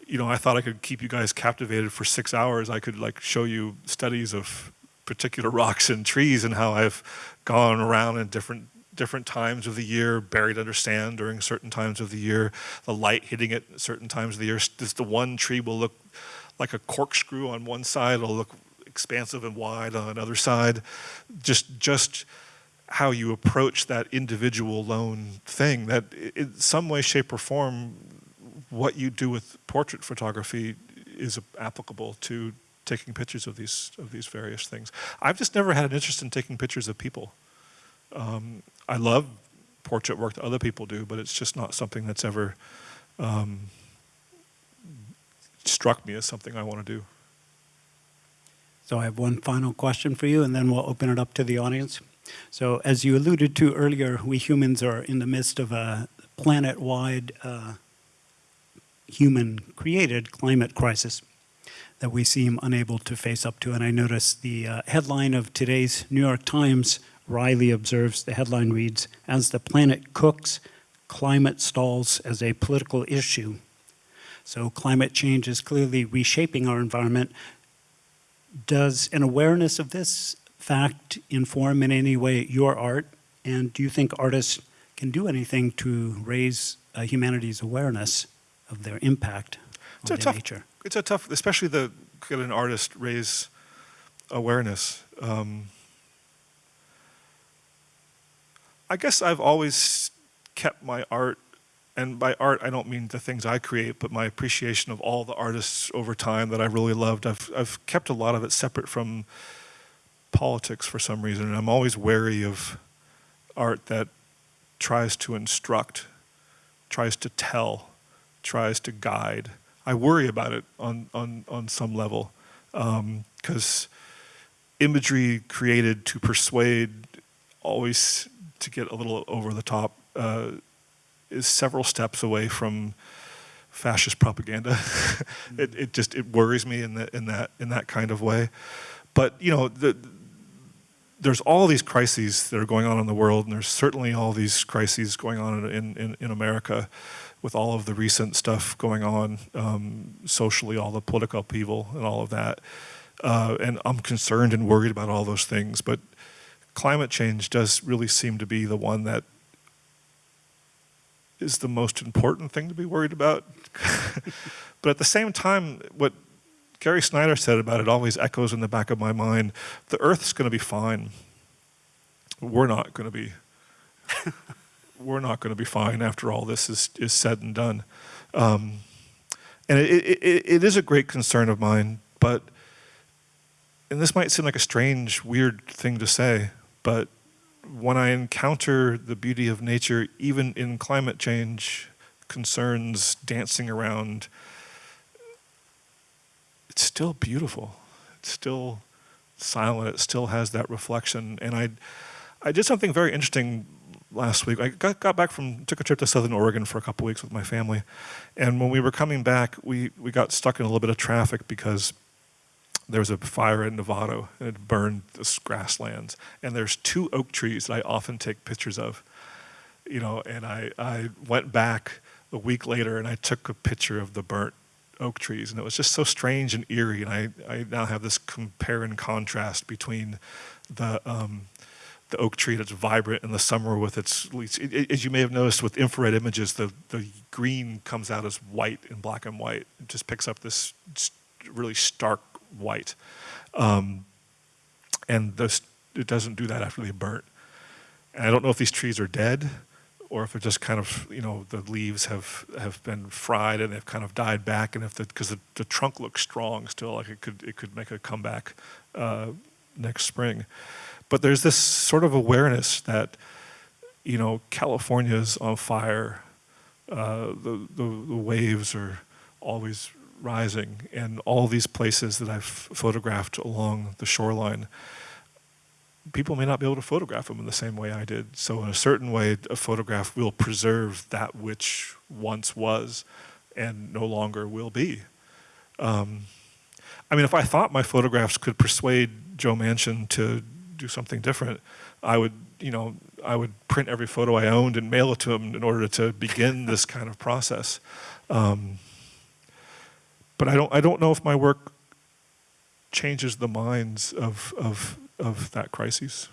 you know, I thought I could keep you guys captivated for six hours. I could like show you studies of particular rocks and trees and how I've gone around in different different times of the year, buried under sand during certain times of the year, the light hitting it at certain times of the year. This, the one tree will look like a corkscrew on one side, it'll look expansive and wide on another side. Just just how you approach that individual lone thing that in some way, shape, or form, what you do with portrait photography is applicable to taking pictures of these of these various things. I've just never had an interest in taking pictures of people. Um, I love portrait work that other people do, but it's just not something that's ever um, struck me as something I want to do. So I have one final question for you, and then we'll open it up to the audience. So as you alluded to earlier, we humans are in the midst of a planet-wide uh, human-created climate crisis that we seem unable to face up to. And I noticed the uh, headline of today's New York Times, Riley observes, the headline reads, As the planet cooks, climate stalls as a political issue. So climate change is clearly reshaping our environment. Does an awareness of this fact inform in any way your art? And do you think artists can do anything to raise uh, humanity's awareness of their impact It's on a tough, nature? it's a tough, especially the get an artist raise awareness. Um, I guess I've always kept my art, and by art I don't mean the things I create, but my appreciation of all the artists over time that I really loved. I've I've kept a lot of it separate from politics for some reason, and I'm always wary of art that tries to instruct, tries to tell, tries to guide. I worry about it on, on, on some level because imagery created to persuade, always to get a little over the top, uh, is several steps away from fascist propaganda. it, it just it worries me in, the, in, that, in that kind of way. But you know, the, there's all these crises that are going on in the world, and there's certainly all these crises going on in, in, in America with all of the recent stuff going on um, socially, all the political upheaval and all of that. uh, and I'm concerned and worried about all those things. But climate change does really seem to be the one that is the most important thing to be worried about. but at the same time, what Gary Snyder said about it always echoes in the back of my mind. The Earth's going to be fine. We're not going to be. we're not going to be fine after all this is, is said and done. Um, and it, it, it is a great concern of mine, but, and this might seem like a strange, weird thing to say, but when I encounter the beauty of nature, even in climate change concerns dancing around, it's still beautiful. It's still silent. It still has that reflection. And I, I did something very interesting last week. I got, got back from, took a trip to Southern Oregon for a couple weeks with my family. And when we were coming back, we, we got stuck in a little bit of traffic because there was a fire in Novato and it burned this grasslands. And there's two oak trees that I often take pictures of. You know, and I, I went back a week later and I took a picture of the burnt oak trees and it was just so strange and eerie and I, I now have this compare and contrast between the um, the oak tree that's vibrant in the summer with its leaves. It, it, as you may have noticed with infrared images, the, the green comes out as white in black and white. It just picks up this really stark white. Um, and this, it doesn't do that after they burnt. And I don't know if these trees are dead or if they're just kind of, you know, the leaves have, have been fried and they've kind of died back. And if the, because the, the trunk looks strong still, like it could, it could make a comeback uh, next spring. But there's this sort of awareness that, you know, California's on fire. Uh, the, the, the waves are always rising, and all these places that I've photographed along the shoreline, people may not be able to photograph them in the same way I did. So in a certain way, a photograph will preserve that which once was and no longer will be. Um, I mean, if I thought my photographs could persuade Joe Manchin to do something different, I would, you know, I would print every photo I owned and mail it to him in order to begin this kind of process. Um, but I don't, I don't know if my work changes the minds of, of, of that crisis.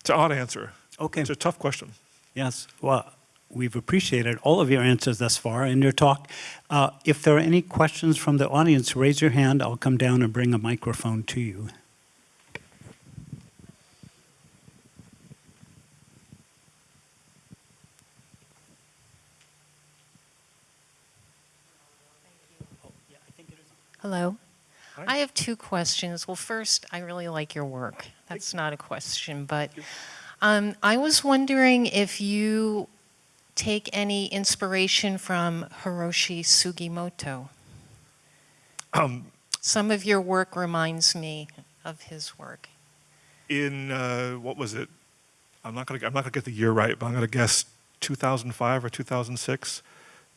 It's an odd answer. Okay. It's a tough question. Yes. Well, we've appreciated all of your answers thus far in your talk. Uh, if there are any questions from the audience, raise your hand. I'll come down and bring a microphone to you. Hello. I have two questions. Well, first, I really like your work. That's not a question, but um, I was wondering if you take any inspiration from Hiroshi Sugimoto. Um, Some of your work reminds me of his work. in, uh, what was it? I'm not gonna, I'm not gonna get the year right, but I'm gonna guess 2005 or 2006.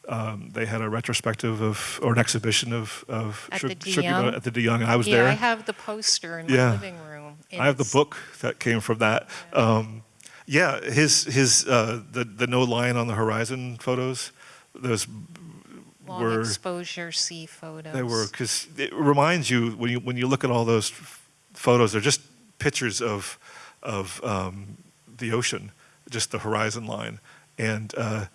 Um, they had a retrospective of, or an exhibition of, of At Shug- the De Young? at the De Young, and I was yeah, there. I have the poster in my Yeah. living room. I have the book that came from that. Um, yeah, his his uh, the the no line on the horizon photos. Those Long were exposure sea photos. they were because it reminds you when you when you look at all those photos, they're just pictures of of um, the ocean, just the horizon line, and uh,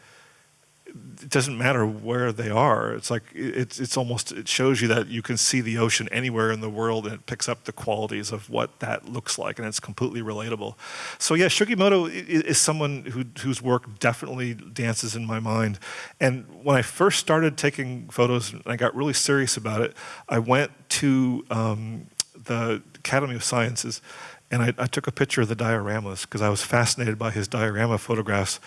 it doesn't matter where they are. It's like it's it's almost it shows you that you can see the ocean anywhere in the world, and it picks up the qualities of what that looks like, and it's completely relatable. So yeah, Shugimoto is someone who whose work definitely dances in my mind. And when I first started taking photos, and I got really serious about it. I went to um, the Academy of Sciences, and I, I took a picture of the dioramas because I was fascinated by his diorama photographs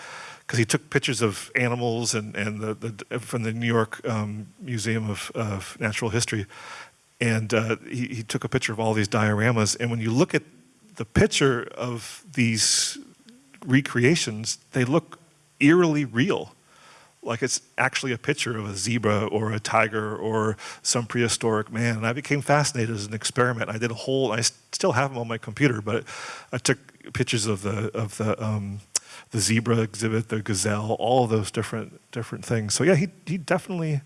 because he took pictures of animals and, and the, the, from the New York um, Museum of, of Natural History. And uh, he, he took a picture of all these dioramas. And when you look at the picture of these recreations, they look eerily real. Like it's actually a picture of a zebra or a tiger or some prehistoric man. And I became fascinated as an experiment. I did a whole, I still have them on my computer, but I took pictures of the, of the, um, the zebra exhibit, the gazelle, all those different different things. So yeah, he he definitely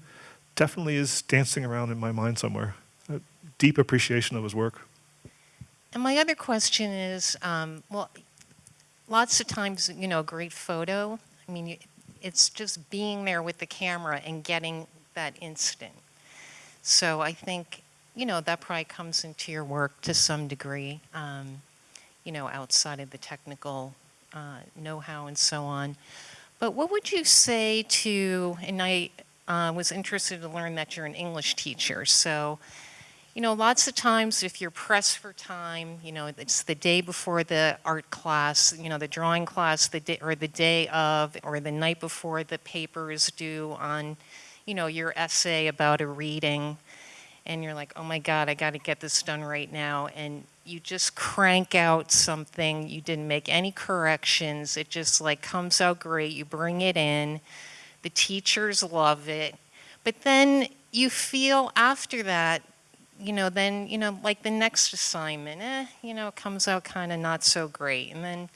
definitely is dancing around in my mind somewhere. Uh, deep appreciation of his work. And my other question is, um, well, lots of times, you know, a great photo, I mean, it's just being there with the camera and getting that instant. So I think, you know, that probably comes into your work to some degree, um, you know, outside of the technical uh, know-how and so on. But what would you say to, and I uh, was interested to learn that you're an English teacher, so, you know, lots of times if you're pressed for time, you know, it's the day before the art class, you know, the drawing class, the day, or the day of, or the night before the paper is due on, you know, your essay about a reading, and you're like, oh my God, I got to get this done right now, and you just crank out something, you didn't make any corrections, it just like comes out great, you bring it in, the teachers love it, but then you feel after that you know, then, you know, like the next assignment, eh, you know, it comes out kind of not so great. And then,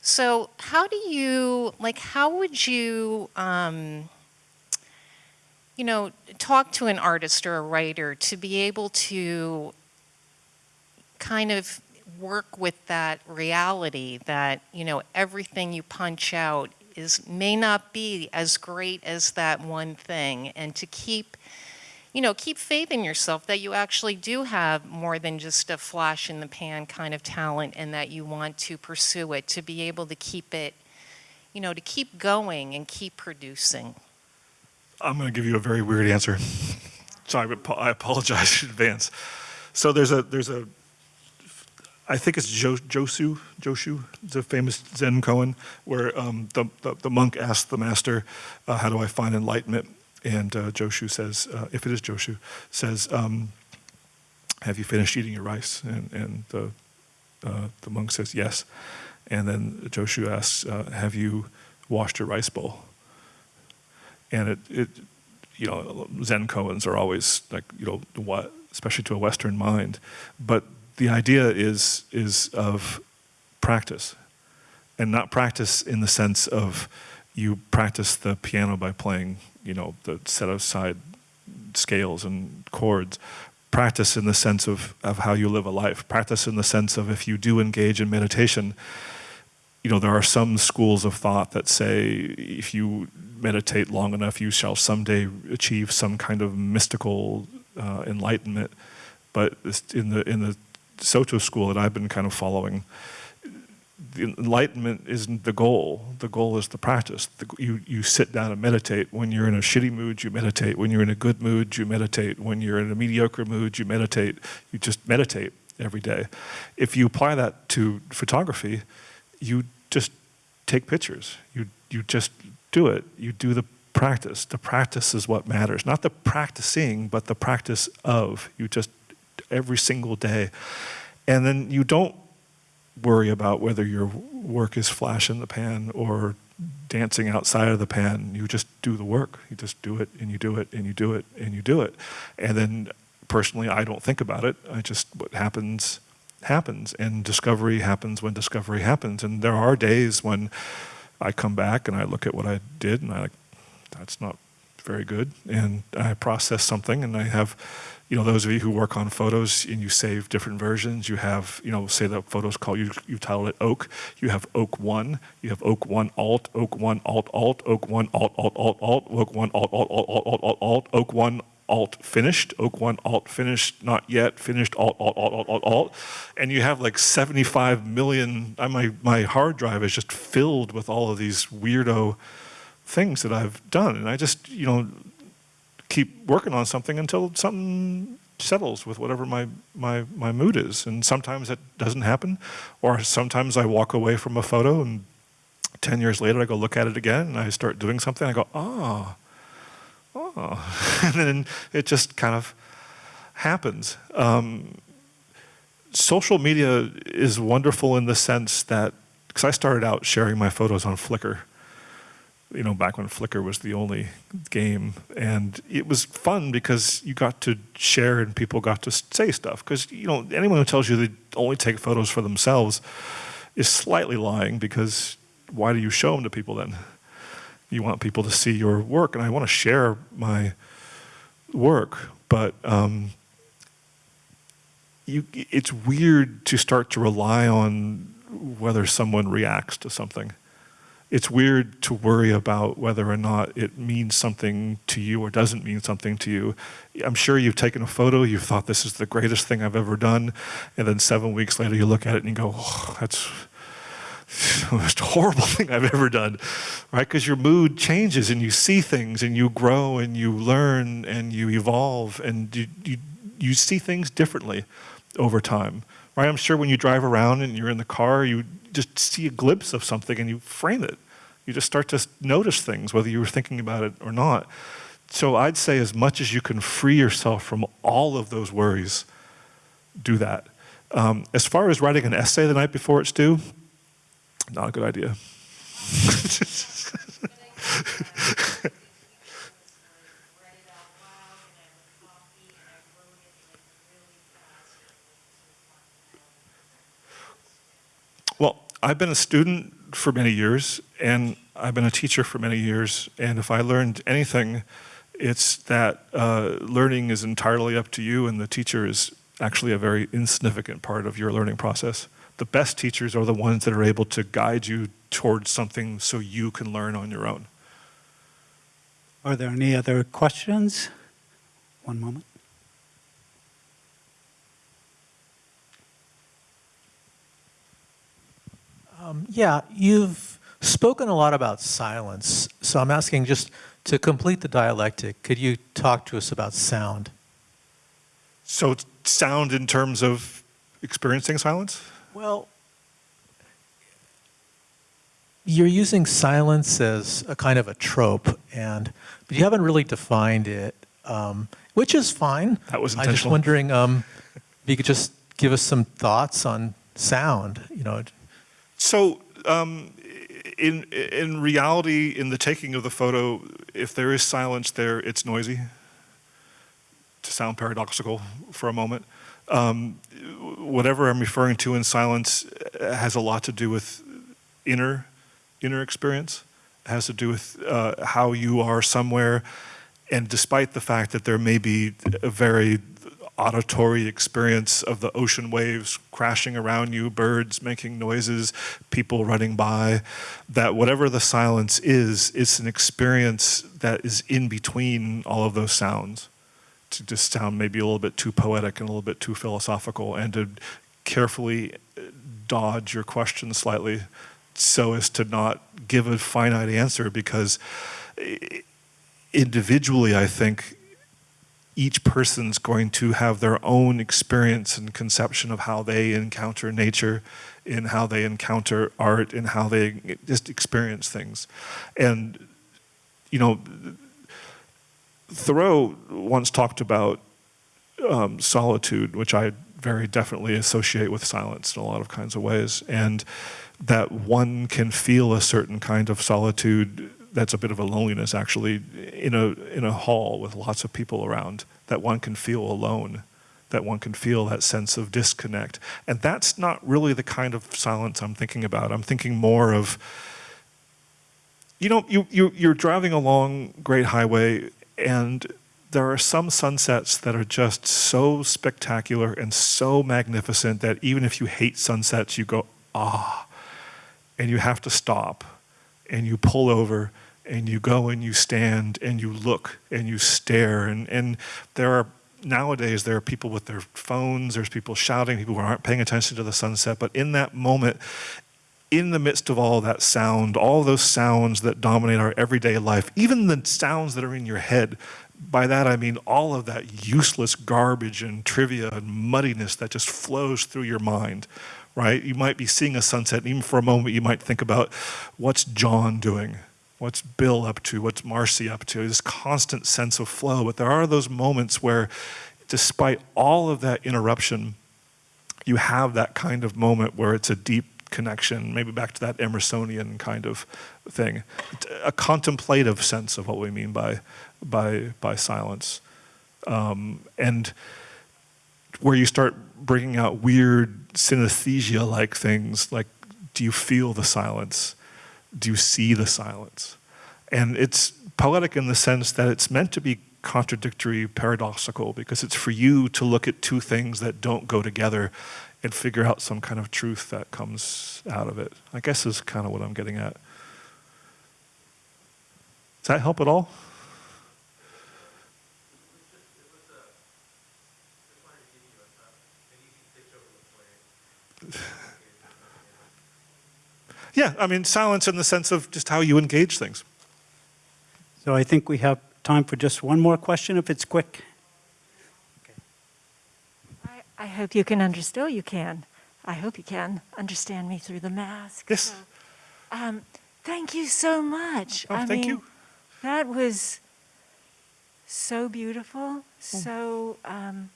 so how do you, like, how would you, um, you know, talk to an artist or a writer to be able to kind of work with that reality that, you know, everything you punch out is, may not be as great as that one thing, and to keep you know, keep faith in yourself that you actually do have more than just a flash in the pan kind of talent and that you want to pursue it, to be able to keep it, you know, to keep going and keep producing. I'm going to give you a very weird answer. so I, I apologize in advance. So there's a there's a I think it's jo, Josu Joshu, the famous Zen koan, where um, the, the the monk asked the master, uh, "How do I find enlightenment?" And uh, Joshu says, uh, if it is Joshu, says, um, "Have you finished eating your rice?" And and the uh, the monk says, "Yes." And then Joshu asks, uh, "Have you washed your rice bowl?" And it, it you know zen koans are always like you know what especially to a western mind. But the idea is is of practice and not practice in the sense of you practice the piano by playing you know the set aside scales and chords. Practice in the sense of, of how you live a life. Practice in the sense of if you do engage in meditation you know, there are some schools of thought that say if you meditate long enough, you shall someday achieve some kind of mystical uh, enlightenment. But in the in the Soto school that I've been kind of following, the enlightenment isn't the goal. The goal is the practice. The, you you sit down and meditate. When you're in a shitty mood, you meditate. When you're in a good mood, you meditate. When you're in a mediocre mood, you meditate. You just meditate every day. If you apply that to photography, you just take pictures. You you just do it. You do the practice. The practice is what matters. Not the practicing, but the practice of. You just every single day. And then you don't worry about whether your work is flash in the pan or dancing outside of the pan. You just do the work. You just do it and you do it and you do it and you do it. And then personally, I don't think about it. I just, what happens, happens. And discovery happens when discovery happens. And there are days when I come back and I look at what I did and I like, that's not very good. And I process something and I have, you know, those of you who work on photos and you save different versions, you have, you know, say the photo's called, you, you titled it Oak, you have Oak 1, you have Oak 1 Alt, Oak 1 Alt Alt, Oak 1 Alt Alt Alt Alt, Oak 1 Alt Alt Alt Alt Alt Alt Alt, Oak 1 Alt finished, Oak 1 Alt finished, not yet, finished Alt Alt Alt Alt Alt Alt, and you have like 75 million, uh, my, my hard drive is just filled with all of these weirdo things that I've done. And I just, you know, keep working on something until something settles with whatever my, my, my mood is. And sometimes that doesn't happen. Or sometimes I walk away from a photo and 10 years later I go look at it again and I start doing something. I go, oh, oh. and then it just kind of happens. Um, social media is wonderful in the sense that, because I started out sharing my photos on Flickr you know, back when Flickr was the only game. And it was fun because you got to share and people got to say stuff. Because, you know, anyone who tells you they only take photos for themselves is slightly lying because why do you show them to people then? You want people to see your work, and I want to share my work, but um, you, it's weird to start to rely on whether someone reacts to something. It's weird to worry about whether or not it means something to you or doesn't mean something to you. I'm sure you've taken a photo, you've thought this is the greatest thing I've ever done, and then seven weeks later you look at it and you go, oh, that's most horrible thing I've ever done, right? Because your mood changes and you see things and you grow and you learn and you evolve and you, you, you see things differently over time, right? I'm sure when you drive around and you're in the car, you just see a glimpse of something and you frame it. You just start to notice things, whether you were thinking about it or not. So I'd say as much as you can free yourself from all of those worries, do that. Um, as far as writing an essay the night before it's due, not a good idea. Well, I've been a student for many years, and I've been a teacher for many years, and if I learned anything, it's that uh, learning is entirely up to you, and the teacher is actually a very insignificant part of your learning process. The best teachers are the ones that are able to guide you towards something so you can learn on your own. Are there any other questions? One moment. Um, yeah, you've spoken a lot about silence, so I'm asking just to complete the dialectic, could you talk to us about sound? So sound in terms of experiencing silence? Well, you're using silence as a kind of a trope, and but you haven't really defined it, um, which is fine. That was intentional. I'm just wondering um, if you could just give us some thoughts on sound. You know, So, um, in in reality, in the taking of the photo, if there is silence there, it's noisy. To sound paradoxical for a moment, um, whatever I'm referring to in silence has a lot to do with inner inner experience. It has to do with uh, how you are somewhere, and despite the fact that there may be a very auditory experience of the ocean waves crashing around you, birds making noises, people running by, that whatever the silence is, it's an experience that is in between all of those sounds. To just sound maybe a little bit too poetic and a little bit too philosophical, and to carefully uh, dodge your question slightly so as to not give a finite answer because individually, I think each person's going to have their own experience and conception of how they encounter nature, in how they encounter art, and how they just experience things. And, you know, Thoreau once talked about um, solitude, which I very definitely associate with silence in a lot of kinds of ways, and that one can feel a certain kind of solitude that's a bit of a loneliness actually in a in a hall with lots of people around that one can feel alone that one can feel that sense of disconnect. And that's not really the kind of silence I'm thinking about. I'm thinking more of you know you, you you're driving along Great Highway and there are some sunsets that are just so spectacular and so magnificent that even if you hate sunsets you go ah and you have to stop and you pull over and you go and you stand and you look and you stare and, and there are nowadays there are people with their phones there's people shouting people who aren't paying attention to the sunset but in that moment in the midst of all that sound all those sounds that dominate our everyday life even the sounds that are in your head by that I mean all of that useless garbage and trivia and muddiness that just flows through your mind right you might be seeing a sunset and even for a moment you might think about what's John doing What's Bill up to? What's Marcy up to? This constant sense of flow. But there are those moments where, despite all of that interruption, you have that kind of moment where it's a deep connection, maybe back to that Emersonian kind of thing, a contemplative sense of what we mean by, by, by silence. Um, and where you start bringing out weird synesthesia-like things, like do you feel the silence? do you see the silence? And it's poetic in the sense that it's meant to be contradictory, paradoxical, because it's for you to look at two things that don't go together and figure out some kind of truth that comes out of it. I guess is kind of what I'm getting at. Does that help at all? Yeah, I mean, silence in the sense of just how you engage things. So I think we have time for just one more question, if it's quick. I, hope you can understand. You can. I hope you can understand me through the mask. Yes. Um, thank you so much. Oh, I thank mean, you. That was so beautiful, Hmm. so um,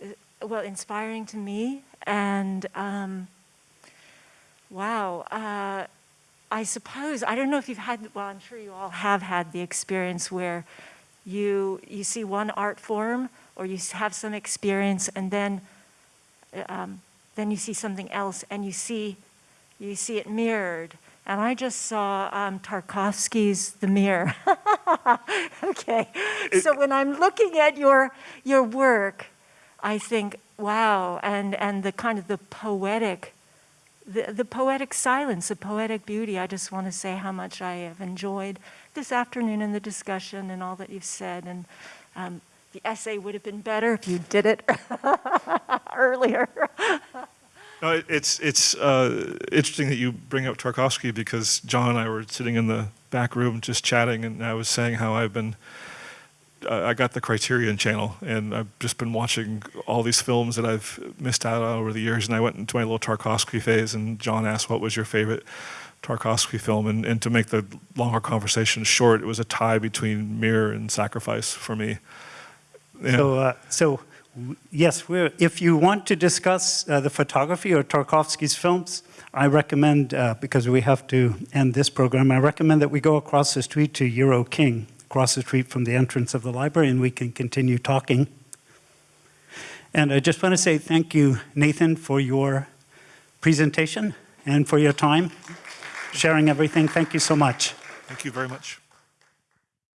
uh, well inspiring to me, and um, wow. Uh, I suppose I don't know if you've had. Well, I'm sure you all have had the experience where you you see one art form or you have some experience, and then uh, um, then you see something else, and you see you see it mirrored. And I just saw um, Tarkovsky's The Mirror. okay, so when I'm looking at your your work, I think, wow, and and the kind of the poetic the, the poetic silence, the poetic beauty. I just want to say how much I have enjoyed this afternoon and the discussion and all that you've said. And um, the essay would have been better if you did it earlier. No, it's it's uh, interesting that you bring up Tarkovsky because John and I were sitting in the back room just chatting, and I was saying how I've been. Uh, I got the Criterion Channel, and I've just been watching all these films that I've missed out on over the years. And I went into my little Tarkovsky phase, and John asked, "What was your favorite Tarkovsky film?" And, and to make the longer conversation short, it was a tie between Mirror and Sacrifice for me. Yeah. So, uh, so yes, we're, if you want to discuss uh, the photography or Tarkovsky's films, I recommend, uh, because we have to end this program, I recommend that we go across the street to Euro King, across the street from the entrance of the library, and we can continue talking. And I just want to say thank you, Nathan, for your presentation and for your time, sharing everything. Thank you so much. Thank you very much.